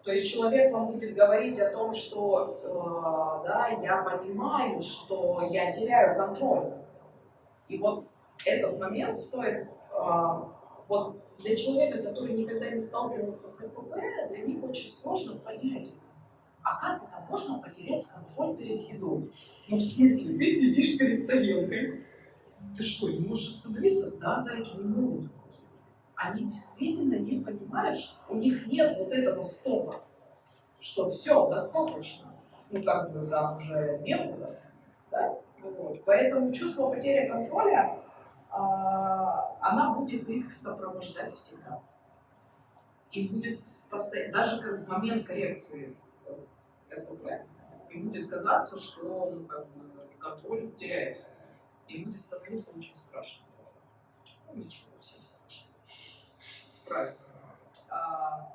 То есть человек вам будет говорить о том, что э, да, я понимаю, что я теряю контроль. И вот этот момент стоит, э, вот для человека, который никогда не сталкивался с КПП, для них очень сложно понять, а как это можно потерять контроль перед едой? Ну, в смысле, ты сидишь перед тарелкой, ты что, не можешь остановиться? Да, зайки не могут. Они действительно не понимают, что у них нет вот этого стопа, что все, достаточно. Ну, как бы там уже некуда. Да? Вот. Поэтому чувство потери контроля, а, она будет их сопровождать всегда. И будет постоянно, даже как в момент коррекции РПП, им будет казаться, что ну, как бы, контроль теряется. И будет становиться очень страшно. Ну, ничего, всем страшно. Справиться. А,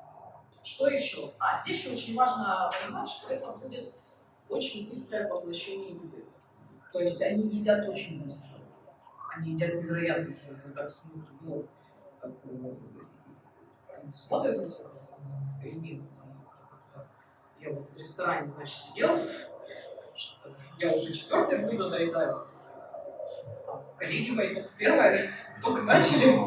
что еще? А, здесь еще очень важно понимать, что это будет очень быстрое поглощение еды. То есть они едят очень быстро. Они едят невероятно, что это так смотрят, ну, как э, они смотрят на себя, или я вот в ресторане, значит, сидел, я уже четвертое блюдо доедаю, коллеги мои только первое, (laughs) только начали.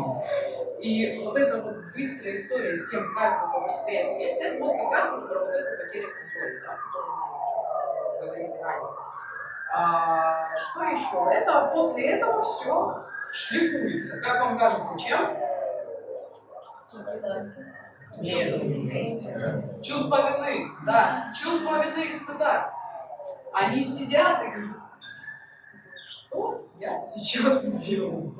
И вот эта вот быстрая история с тем, как вы побыстрее съесть, это вот как раз таки вот эту потерю контроля, да, о которой мы говорили ранее. А, что еще? Это после этого все шлифуется. Как вам кажется, чем? Нет. Чувство вины, да. Чувство вины и стыда. Они сидят и что я сейчас сделал?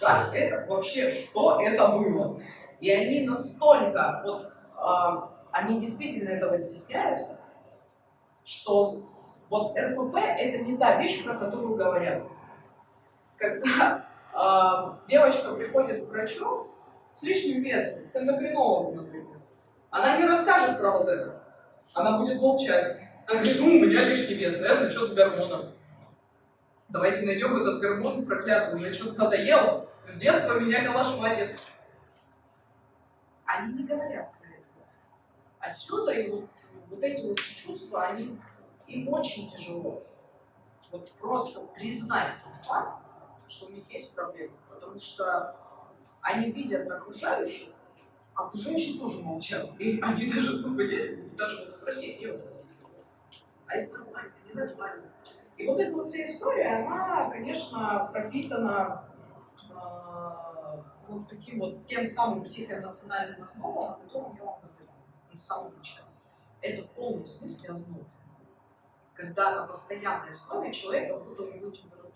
Как это вообще, что это было? И они настолько, вот, э, они действительно этого стесняются, что вот РПП это не та вещь, про которую говорят. Когда э, девочка приходит к врачу с лишним весом, к эндокринологу, например, она не расскажет про вот это. Она будет молчать. Она говорит, ну, у меня лишний вес, наверное, что с гормоном. Давайте найдем этот гормон проклятый, уже что-то надоело. С детства меня калашматит. Они не говорят про это. Отсюда и вот, вот эти вот чувства, они им очень тяжело. Вот просто признать тот факт, что у них есть проблемы, потому что они видят окружающих, а окружающие тоже молчат. И они даже, ну, даже вот спросить, нет, а это нормально, не нормально. И вот эта вот вся история, она, конечно, пропитана э, вот таким вот тем самым психоэмоциональным основам, о котором я вам говорила на самом начале. Это в полном смысле озноб. Когда на постоянной основе человек как будто у него температура.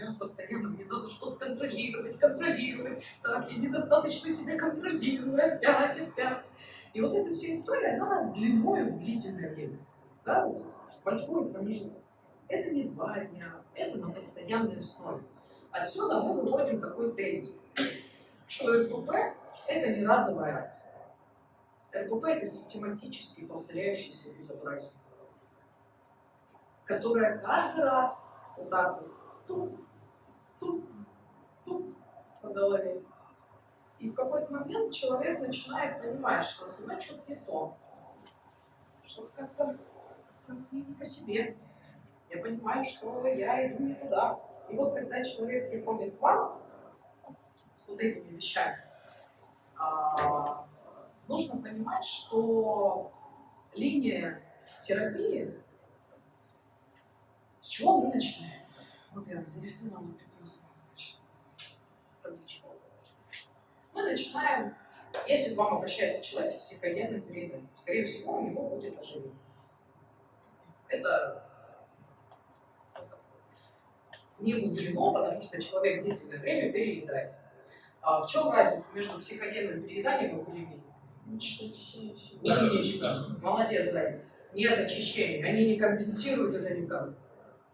Я постоянно, мне надо что-то контролировать, контролировать. Так, я недостаточно себя контролирую, опять, опять. И вот эта вся история, она длиной в длительное время. Да, вот большой промежуток. Это не два дня, это на постоянной основе. Отсюда мы выводим такой тезис, что РПП – это не разовая акция. РПП – это систематически повторяющийся безобразие, которое каждый раз вот так вот тук по голове. И в какой-то момент человек начинает понимать, что со мной что-то не то, что как-то как не по себе. Я понимаю, что я иду не туда. И вот когда человек приходит к вам с вот этими вещами, а, нужно понимать, что линия терапии, с чего мы начинаем? Вот я зарисовала табличку. Мы начинаем, если к вам обращается человек с психогенным периодом, скорее всего, у него будет ожирение. Это не мудрено, потому что человек длительное время переедает. А в чем разница между психогенным перееданием и булимией? Умничка. Молодец, Зай. Нет очищения. Они не компенсируют это никак.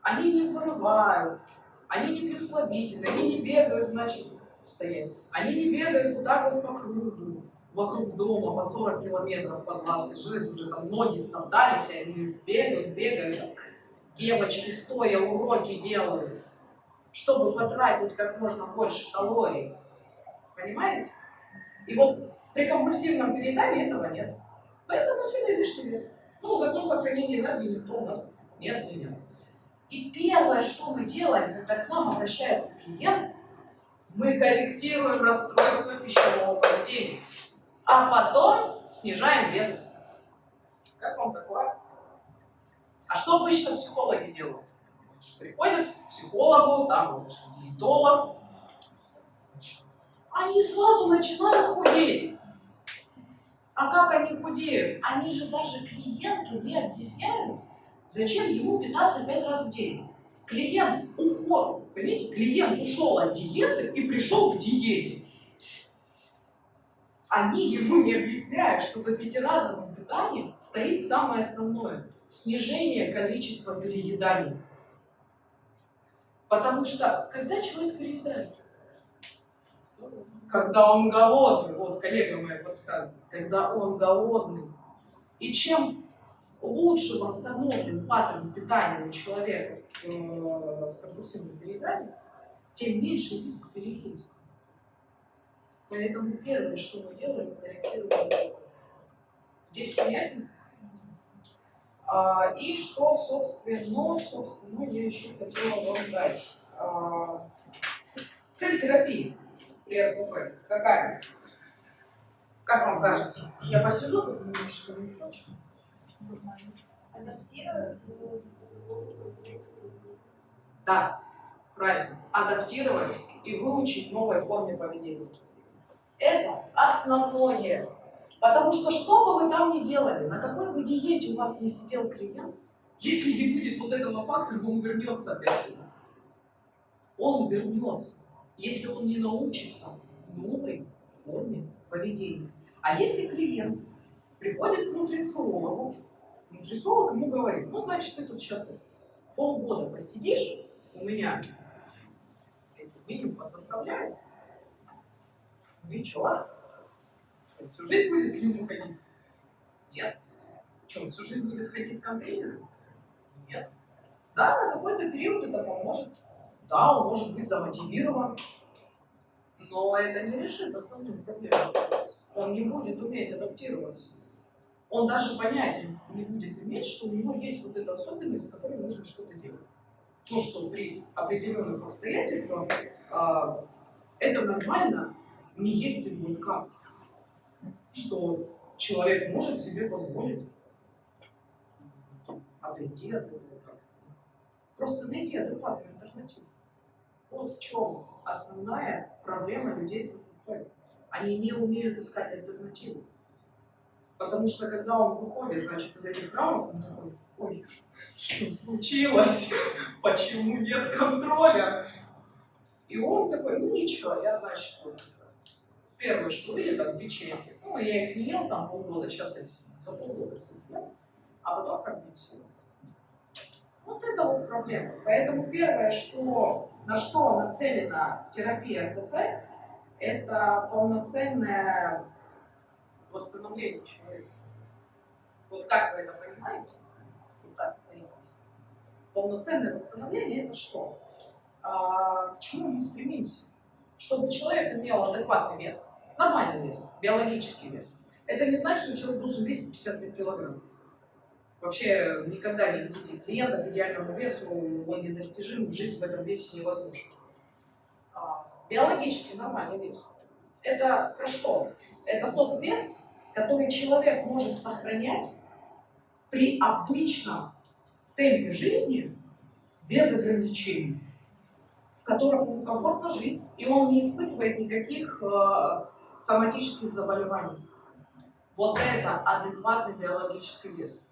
Они не вырывают. Они не пьют слабительные. Они не бегают, значит, стоять. Они не бегают так вот по кругу. Вокруг дома по 40 километров, по 20. Жизнь уже там ноги стоптались, и они бегают, бегают. Девочки стоя уроки делают, чтобы потратить как можно больше калорий. Понимаете? И вот при компульсивном переедании этого нет. Поэтому отсюда и лишний вес. Ну, закон сохранения энергии никто у нас не отменял. И первое, что мы делаем, когда к нам обращается клиент, мы корректируем расстройство пищевого поведения, а потом снижаем вес. Как вам такое? А что обычно психологи делают? Приходят к психологу, там вот диетолог, они сразу начинают худеть. А как они худеют? Они же даже клиенту не объясняют, зачем ему питаться пять раз в день. Клиент уход, понимаете, клиент ушел от диеты и пришел к диете. Они ему не объясняют, что за пятиразовым питанием стоит самое основное – снижение количества перееданий. Потому что когда человек переедает, когда он голодный, вот коллега моя подсказывает, когда он голодный. И чем лучше восстановлен паттерн питания у человека с, э, с компульсивным перееданием, тем меньше риск переесть. Поэтому первое, что мы делаем, корректируем Здесь понятно? А, и что, собственно, собственно, я еще хотела вам дать. А, цель терапии при РПП какая? Как вам кажется? Я посижу, как немножко не прочь. Да, правильно. Адаптировать и выучить новой форме поведения. Это основное. Потому что что бы вы там ни делали, на какой бы диете у вас не сидел клиент, если не будет вот этого фактора, он вернется опять сюда. Он вернется, если он не научится новой форме поведения. А если клиент приходит к нутрициологу, нутрициолог ему говорит, ну, значит, ты тут сейчас полгода посидишь, у меня эти меню посоставляю, ну и? Что, всю жизнь будет к нему ходить? Нет. Что, всю жизнь будет ходить с контейнером? Нет. Да, на какой-то период это поможет. Да, он может быть замотивирован, но это не решит основную проблему. Он не будет уметь адаптироваться. Он даже понятия не будет иметь, что у него есть вот эта особенность, с которой нужно что-то делать. Ну, что при определенных обстоятельствах а, это нормально не есть избытка. Что человек может себе позволить отойти от этого. Просто найти адекватную альтернативу. Вот в чем основная проблема людей с ЛПП. Они не умеют искать альтернативу. Потому что когда он выходит, значит, из этих рамок, он такой, ой, что случилось? (laughs) Почему нет контроля? И он такой, ну ничего, я, значит, вот первое, что видит, там печеньки. Ну, я их не ел там полгода, сейчас я за полгода все съел, а потом как бы все. Вот это вот проблема. Поэтому первое, что, на что нацелена терапия РДП, это полноценное восстановление человека. Вот как вы это понимаете? Вот так понимаете. Полноценное восстановление это что? А, к чему мы стремимся? Чтобы человек имел адекватный вес, нормальный вес, биологический вес. Это не значит, что человек должен весить 55 килограмм. Вообще никогда не ведите клиента к идеальному весу, он недостижим, жить в этом весе невозможно. А, биологически нормальный вес. Это про что? Это тот вес, который человек может сохранять при обычном темпе жизни без ограничений, в котором ему комфортно жить, и он не испытывает никаких э, соматических заболеваний. Вот это адекватный биологический вес.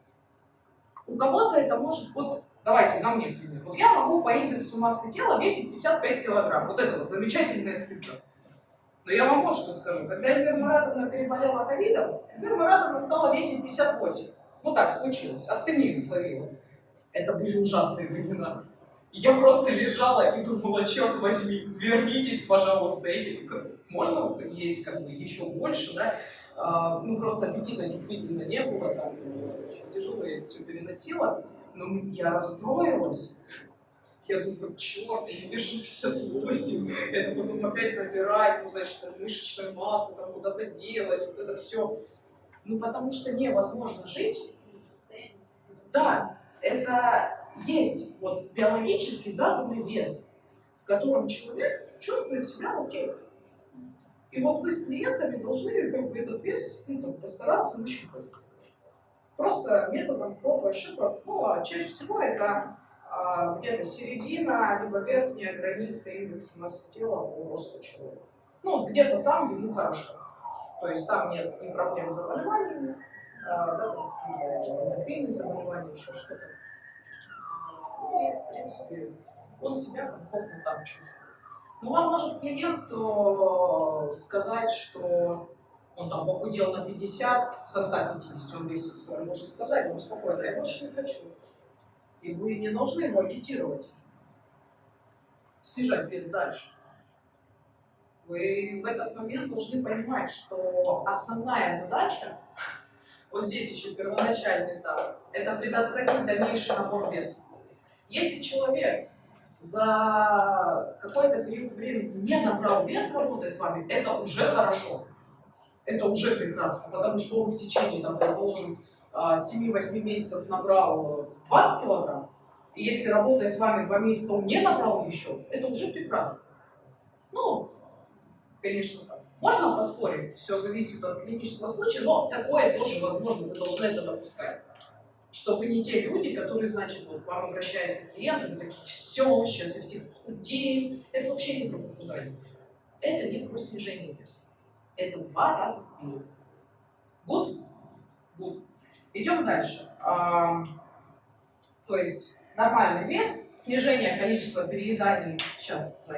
У кого-то это может, вот давайте на мне пример. Вот я могу по индексу массы тела весить 55 килограмм. Вот это вот замечательная цифра. Но я вам вот что скажу. Когда Эльвира Маратовна переболела ковидом, Эльвира Маратовна стала весить 58. Ну так случилось. Астению словила. Это были ужасные времена. Я просто лежала и думала, черт возьми, вернитесь, пожалуйста, эти, можно есть как бы еще больше, да, а, ну просто аппетита действительно не было, там, очень тяжело я это все переносила, но я расстроилась, я думаю, черт, я вешу 58, это потом опять набирает, ну, значит, там, мышечная масса там куда-то делась, вот это все. Ну, потому что невозможно жить. Да, это есть вот биологически заданный вес, в котором человек чувствует себя окей. И вот вы с клиентами должны как бы этот вес ну, там, постараться нащупать. Просто методом проб и ошибок. Ну, а чаще всего это где-то середина, либо верхняя граница индекса массы тела по росту человека. Ну, где-то там ему хорошо. То есть там нет ни проблем с заболеваниями, а, да, эндокринные заболевания, еще что-то. И, в принципе, он себя комфортно там чувствует. Ну, вам может клиент э, сказать, что он там похудел на 50, со 150 он весит 100, он может сказать, ну, спокойно, я больше не хочу. И вы не должны его агитировать, снижать вес дальше. Вы в этот момент должны понимать, что основная задача, вот здесь еще первоначальный этап, это предотвратить дальнейший набор веса. Если человек за какой-то период времени не набрал вес, работая с вами, это уже хорошо. Это уже прекрасно, потому что он в течение, там, предположим, 7-8 а, месяцев набрал 20 килограмм, и если работая с вами 2 месяца он не набрал еще, это уже прекрасно. Ну, конечно. Можно поспорить, все зависит от клинического случая, но такое тоже возможно, вы должны это допускать что вы не те люди, которые, значит, вот к вам обращается клиент, такие, все, сейчас я всех похудею. Это вообще не про похудание. Это не про снижение веса. Это два разных периода. Good? Good. Идем дальше. А, то есть нормальный вес, снижение количества перееданий, сейчас,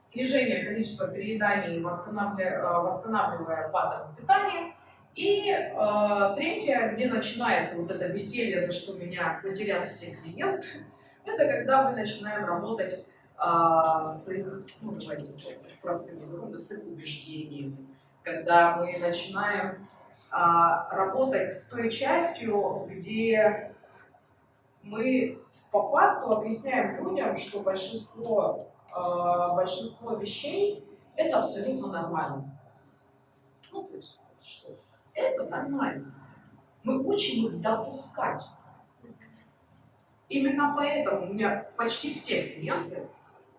снижение количества перееданий, восстанавливая, восстанавливая паттерн питания, и э, третье, где начинается вот это веселье, за что меня потерял все клиенты, (laughs) это когда мы начинаем работать э, с их, ну давайте простым языком, с их убеждениями, когда мы начинаем э, работать с той частью, где мы по факту объясняем людям, что большинство, э, большинство вещей это абсолютно нормально. Ну, то есть, что это нормально. Мы учим их допускать. Именно поэтому у меня почти все клиенты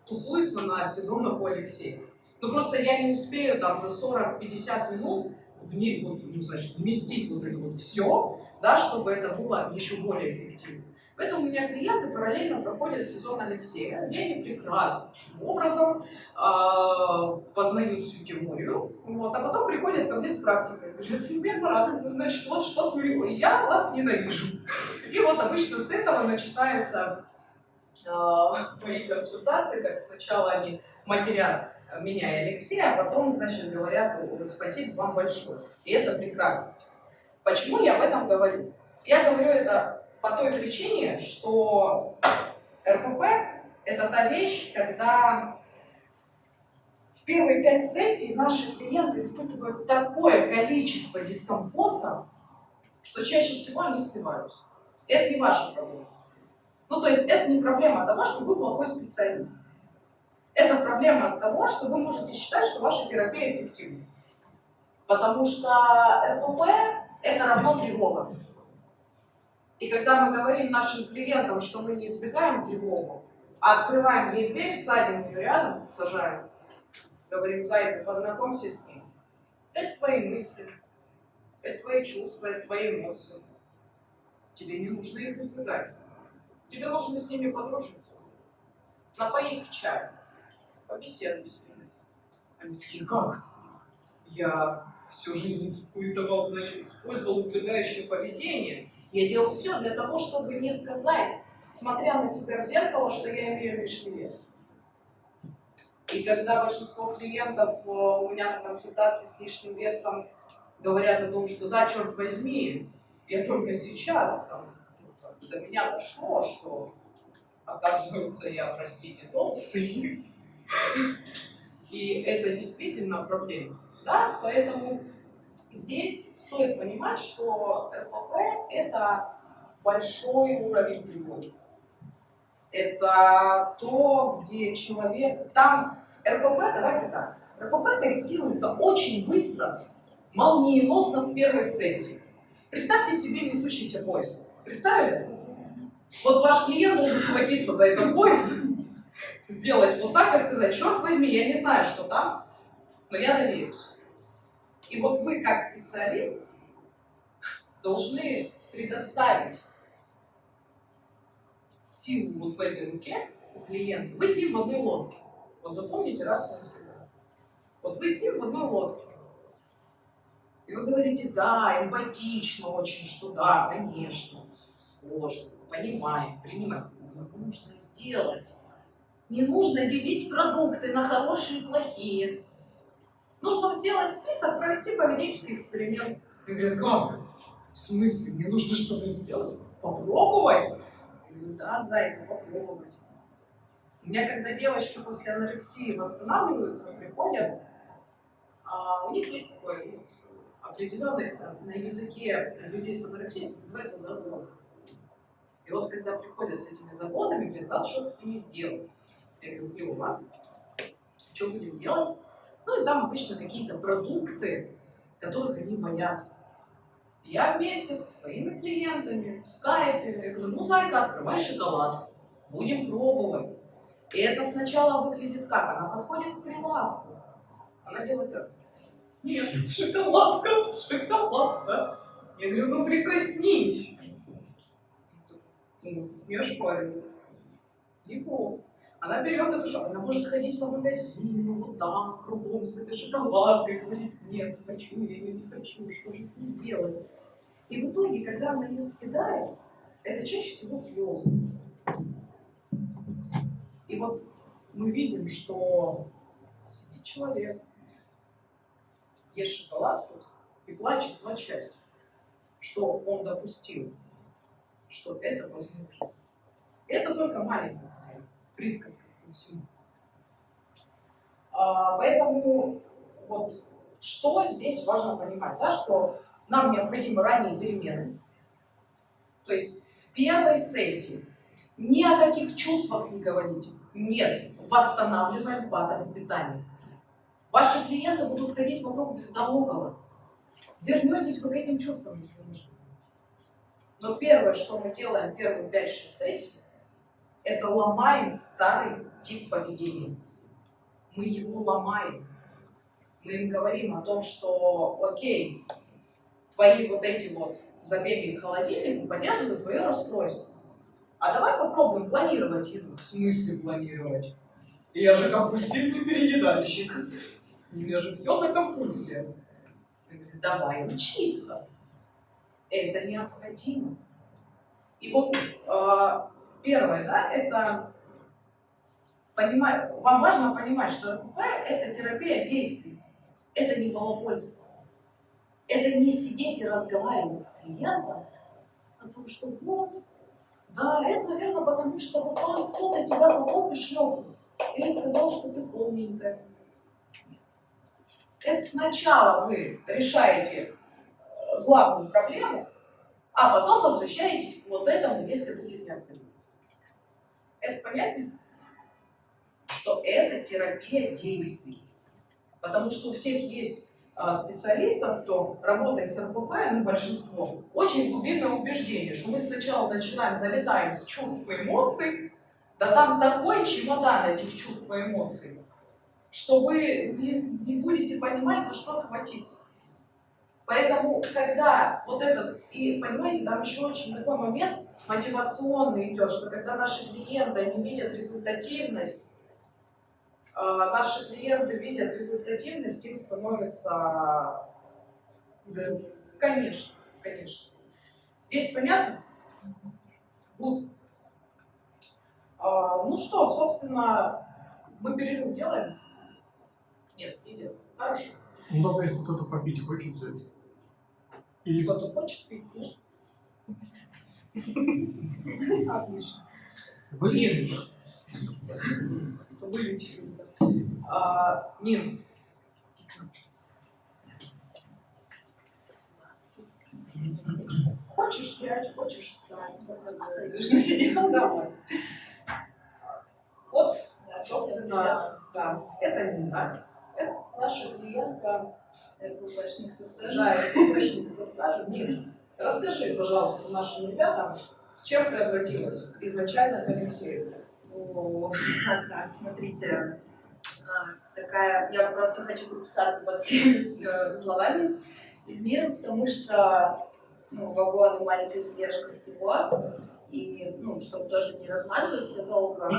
тусуются на сезонах у Алексея. Ну просто я не успею там за 40-50 минут в ней, вот, ну, значит, вместить вот это вот все, да, чтобы это было еще более эффективно. Поэтому у меня клиенты параллельно проходят сезон Алексея, где они прекрасным образом э, познают всю теорию, вот, а потом приходят ко мне с практикой. Говорят, Елена Маратовна, значит, вот что творила, я вас ненавижу. И вот обычно с этого начинаются э, мои консультации, как сначала они матерят меня и Алексея, а потом, значит, говорят, спасибо вам большое. И это прекрасно. Почему я об этом говорю? Я говорю это по той причине, что РПП – это та вещь, когда в первые пять сессий наши клиенты испытывают такое количество дискомфорта, что чаще всего они сливаются. Это не ваша проблема. Ну, то есть это не проблема того, что вы плохой специалист. Это проблема того, что вы можете считать, что ваша терапия эффективна. Потому что РПП – это равно тревога. И когда мы говорим нашим клиентам, что мы не избегаем тревогу, а открываем ей дверь, садим ее рядом, сажаем, говорим, зайка, познакомься с ним. Это твои мысли, это твои чувства, это твои эмоции. Тебе не нужно их избегать. Тебе нужно с ними подружиться. Напои их в чай. Побеседуй с ними. Они такие, как? Я всю жизнь испытывал, значит, использовал избегающее поведение. Я делал все для того, чтобы не сказать, смотря на себя в зеркало, что я имею лишний вес. И когда большинство клиентов э, у меня на консультации с лишним весом говорят о том, что да, черт возьми, я только сейчас там, до меня дошло, что оказывается я, простите, толстый. И это действительно проблема. Да? Поэтому здесь стоит понимать, что РПП – это большой уровень тревоги. Это то, где человек... Там РПП, давайте так, РПП корректируется очень быстро, молниеносно с первой сессии. Представьте себе несущийся поезд. Представили? Вот ваш клиент должен схватиться за этот поезд, сделать вот так и сказать, черт возьми, я не знаю, что там, но я доверюсь. И вот вы, как специалист, должны предоставить силу вот в этой руке у клиента. Вы с ним в одной лодке. Вот запомните раз и навсегда. Вот вы с ним в одной лодке. И вы говорите, да, эмпатично очень, что да, конечно, сложно, понимаем, принимаем. Но нужно сделать. Не нужно делить продукты на хорошие и плохие. Нужно сделать список, провести поведенческий эксперимент. И говорят, как? В смысле? Мне нужно что-то сделать? Попробовать? Говорю, да, зайка, попробовать. У меня, когда девочки после анорексии восстанавливаются, приходят, а у них есть такой ну, определенный на языке людей с анорексией, называется загон. И вот когда приходят с этими загонами, говорят, надо что-то с ними сделать. Я говорю, клево, что будем делать? Ну и там обычно какие-то продукты, которых они боятся. Я вместе со своими клиентами в скайпе, я говорю, ну, зайка, открывай шоколад, будем пробовать. И это сначала выглядит как? Она подходит к прилавку, она делает так. Нет, шоколадка, шоколадка. Я говорю, ну прикоснись. Ну, не ошпариваю. Неплохо. Она берет эту шапку, она может ходить по магазину, вот так, кругом с этой шоколадкой, говорит, нет, хочу, я ее не хочу, что же с ней делать? И в итоге, когда она ее съедает, это чаще всего слезы. И вот мы видим, что сидит человек, ест шоколадку и плачет счастья, что он допустил, что это возможно. Это только маленькая присказка ко всему. А, поэтому вот что здесь важно понимать, да, что нам необходимы ранние перемены. То есть с первой сессии ни о каких чувствах не говорите. Нет, восстанавливаем паттерн питания. Ваши клиенты будут ходить вокруг да около. Вернетесь вы к этим чувствам, если нужно. Но первое, что мы делаем первые 5-6 сессий, это ломаем старый тип поведения. Мы его ломаем. Мы им говорим о том, что окей, твои вот эти вот забеги к холодильнику поддерживают твое расстройство. А давай попробуем планировать еду. В смысле планировать? Я же компульсивный переедальщик. У меня же все на компульсии. Давай учиться. Это необходимо. И вот э, первое, да, это понимать, вам важно понимать, что РПП – это терапия действий, это не балабольство. Это не сидеть и разговаривать с клиентом о том, что вот, да, это, наверное, потому что вот он, кто-то тебя и шлепнул. Или сказал, что ты полненькая. Это сначала вы решаете э, главную проблему, а потом возвращаетесь к вот этому, если будет необходимо. Это понятно? Что это терапия действий. Потому что у всех есть а, специалистов, кто работает с РПП, ну, большинство, очень глубинное убеждение, что мы сначала начинаем, залетаем с чувств и эмоций, да там такой чемодан этих чувств и эмоций, что вы не, не будете понимать, за что схватиться. Поэтому, когда вот этот, и понимаете, там еще очень такой момент мотивационный идет, что когда наши клиенты, они видят результативность, а, наши клиенты видят результативность, им становится... Да, конечно, конечно. Здесь понятно? Good. А, ну что, собственно, мы перерыв делаем? Нет, не делаем. Хорошо. Ну, только если кто-то попить хочет взять. Или Кто-то хочет пить, нет? Отлично. Вылечили. да. А, Нин. Хочешь сядь, хочешь встать. Давай. Вот, собственно, да, это Нина. Это наша клиентка, РППшник со стажем. да, источник со стажем. Нин, расскажи, пожалуйста, нашим ребятам, с чем ты обратилась изначально к Алексею? Так, смотрите, а, такая, я просто хочу подписаться под всеми э, словами Эльмиры, потому что ну, вагон и маленькая тележка всего, и, ну, чтобы тоже не размазываться долго.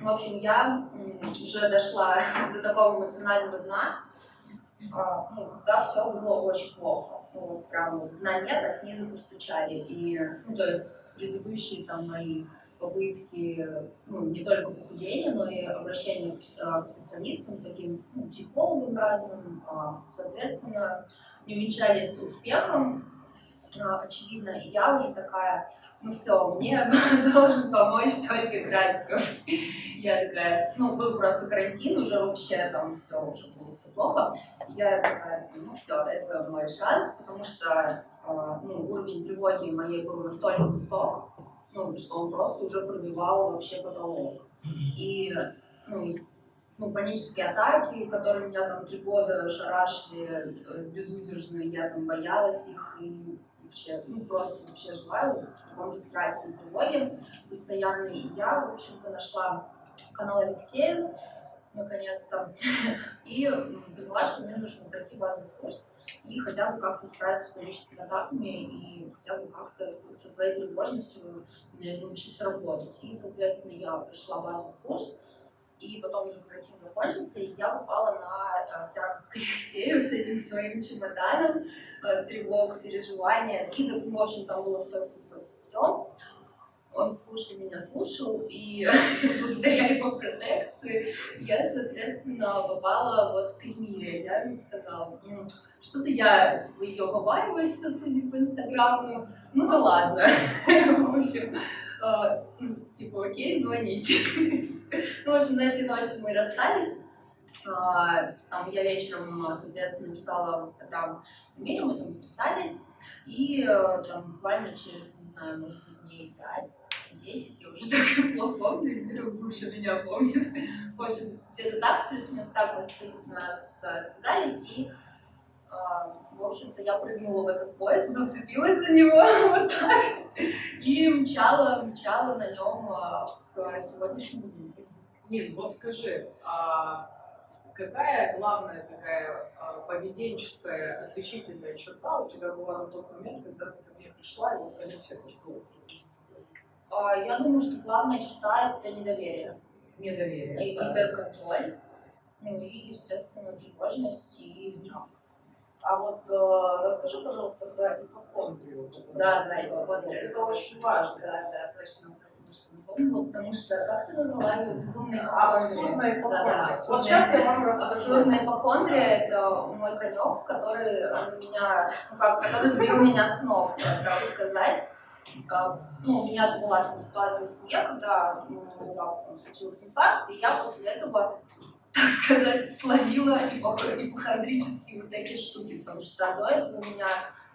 В общем, я уже дошла до такого эмоционального дна, а, ну, когда все было очень плохо. Ну, прям вот дна нет, а снизу постучали. И, ну, то есть предыдущие там мои попытки, ну, не только похудения, но и обращения к, э, к специалистам, таким ну, психологам разным, а, соответственно, не увенчались успехом, очевидно, и я уже такая, ну все, мне (laughs) должен помочь только Красиков. (laughs) Я такая, ну, был просто карантин, уже вообще там все, уже было все плохо. Я такая, ну все, это мой шанс, потому что а, ну, уровень тревоги моей был настолько высок, ну, что он просто уже пробивал вообще потолок. И ну, ну, панические атаки, которые меня там три года шарашили э, безудержно, я там боялась их и вообще, ну, просто вообще жила в каком-то страхе и тревоге постоянной. И я, в общем-то, нашла канал Алексея, наконец-то, (laughs) и поняла, что мне нужно пройти базовый курс и хотя бы как-то справиться с паническими атаками и хотя бы как-то со своей тревожностью научиться работать. И, соответственно, я пришла базовый курс, и потом уже карантин закончился, и я попала на э, к Алексею с этим своим чемоданом, э, тревог, переживания, обиды, в общем, там было все, все, все, все, все. Он слушал меня, слушал, и (laughs) благодаря его протекции я, соответственно, попала вот к Эльмире. Я ему сказала, «М, что-то я, типа, ее побаиваюсь, судя по Инстаграму, ну да ладно. (laughs) В общем, ну, типа, окей, звоните. Ну, в общем, на этой ночи мы расстались. А, Там я вечером, соответственно, написала в Инстаграм Эмилю, мы там списались. И э, там буквально через, не знаю, может дней 5-10, я уже (laughs) так плохо помню, Эльмира лучше меня помнит. В общем, где-то так, плюс-минус так мы нас э, связались, и, э, в общем-то, я прыгнула в этот поезд, (laughs) зацепилась за него (laughs) вот так, и мчала, мчала на нем к сегодняшнему дню. Нин, вот скажи, а какая главная такая а, поведенческая отличительная черта у тебя была на тот момент, когда ты ко мне пришла, и вот Алексей А, Я думаю, что главная черта — это недоверие недоверие. и да. гиперконтроль, ну и, естественно, тревожность и страх. А вот э, расскажи, пожалуйста, про ипохондрию. Да, да, ипохондрия. Это очень важно. Да, да, точно, спасибо, что вспомнила, потому что, как ты назвала ее, безумная Абсурдная ипохондрия. Да, да, вот сейчас я вам расскажу. Абсурдная ипохондрия – это мой конек, который меня, ну как, который сбил меня с ног, так сказать. А, Ну, у меня была там ситуация в семье, когда ну, случился инфаркт, и я после этого, так сказать, словила ипох- ипохондрические вот эти штуки, потому что до этого у меня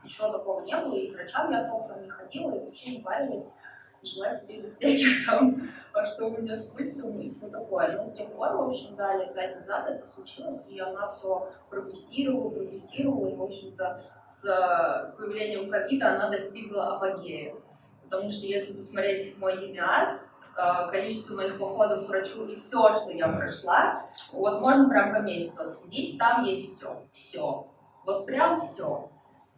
ничего такого не было, и к врачам я, собственно, не ходила, и вообще не парилась. жила себе без всяких (laughs) там, а что у меня с пульсом и все такое. Но с тех пор, в общем, да, лет пять назад это случилось, и она все прогрессировала, прогрессировала, и, в общем-то, с, с появлением ковида она достигла апогея. Потому что если посмотреть мой ЕМИАС, количество моих походов к врачу и все, что я прошла, вот можно прям по месяцу отследить, там есть все, все, вот прям все.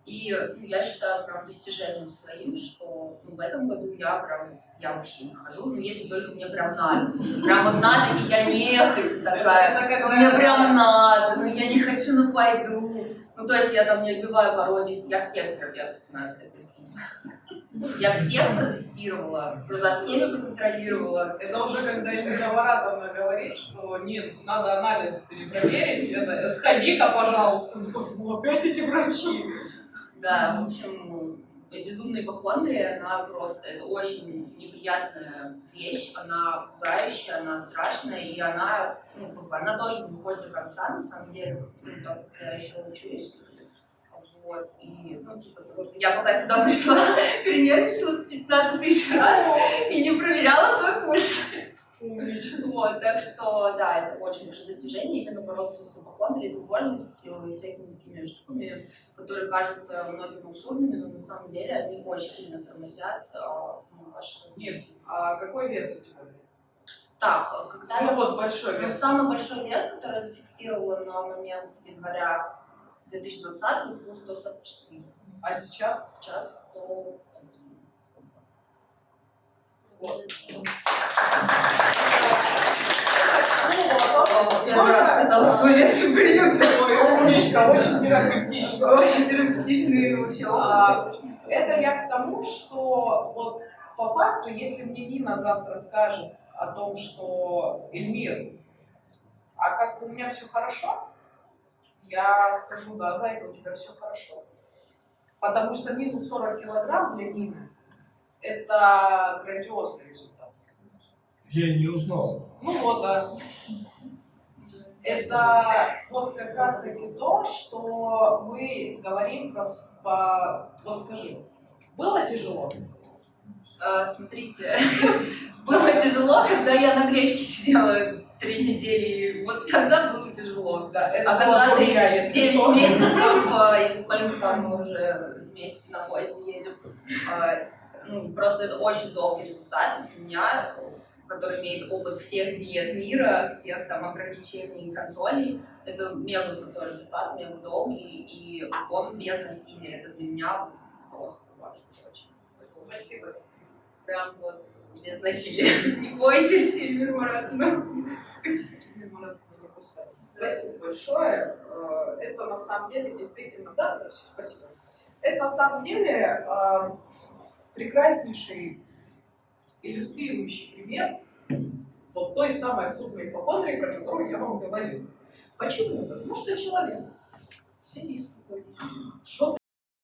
И ну, я считаю прям достижением своим, что ну, в этом году я прям, я вообще не хожу, ну если только мне прям надо. Прям вот надо, и я нехоть такая, «Ну, мне прям надо, ну я не хочу, ну пойду. Ну то есть я там не отбиваю пародии, я всех терапевтов знаю, если я всех протестировала, за всеми проконтролировала. Это уже когда Эльвира Маратовна говорит, что нет, надо анализ перепроверить, это сходи-ка, пожалуйста. Ну, опять эти врачи. Да, в общем, безумная ипохондрия, она просто, это очень неприятная вещь, она пугающая, она страшная, и она, ну, она тоже не выходит до конца, на самом деле, ну, так я еще учусь. Вот, и, ну, типа, вот я пока сюда пришла, (laughs) перенервничала 15 тысяч раз и не проверяла свой пульс. Вот, так что, да, это очень большое достижение, именно бороться с ипохондрией, тревожностью и всякими такими штуками, которые кажутся многим абсурдными, но на самом деле они очень сильно тормозят а, ну, ваше Нет, а какой вес у тебя? Так, когда Ну я... вот большой Ну, вес. самый большой вес, который я зафиксировала на момент января 2020, был 144. А сейчас? Сейчас 101. Вот. Первый раз сказала свой вес и приют. Умничка, очень терапевтично. Очень терапевтичный вообще А. Это я к тому, что вот по факту, если мне Нина завтра скажет о том, что Эльмир, а как бы у меня все хорошо, я скажу, да, зайка, у тебя все хорошо. Потому что минус 40 килограмм для Нины – это грандиозный результат. Я не узнал. Ну вот, да. Это вот как раз таки то, что мы говорим про, по... Вот скажи, было тяжело? А, Смотрите, (laughs) было тяжело, когда я на гречке сидела три недели. Вот тогда было тяжело. Да, это А было когда ты меня, если 9 что. месяцев, и сколько там мы уже вместе на поезде едем, а, ну, просто это очень долгий результат для меня, который имеет опыт всех диет мира, всех там ограничений и контролей. Это мега крутой результат, мега долгий, и он без насилия. Это для меня просто важно очень. Спасибо. Прям вот без насилия. (laughs) Не бойтесь, Эльмир Маратовна. Спасибо большое. Э, Это на самом деле действительно, да, спасибо. Это на самом деле э, прекраснейший иллюстрирующий пример вот той самой абсурдной ипохондрии, про которую я вам говорила. Почему? Потому что человек сидит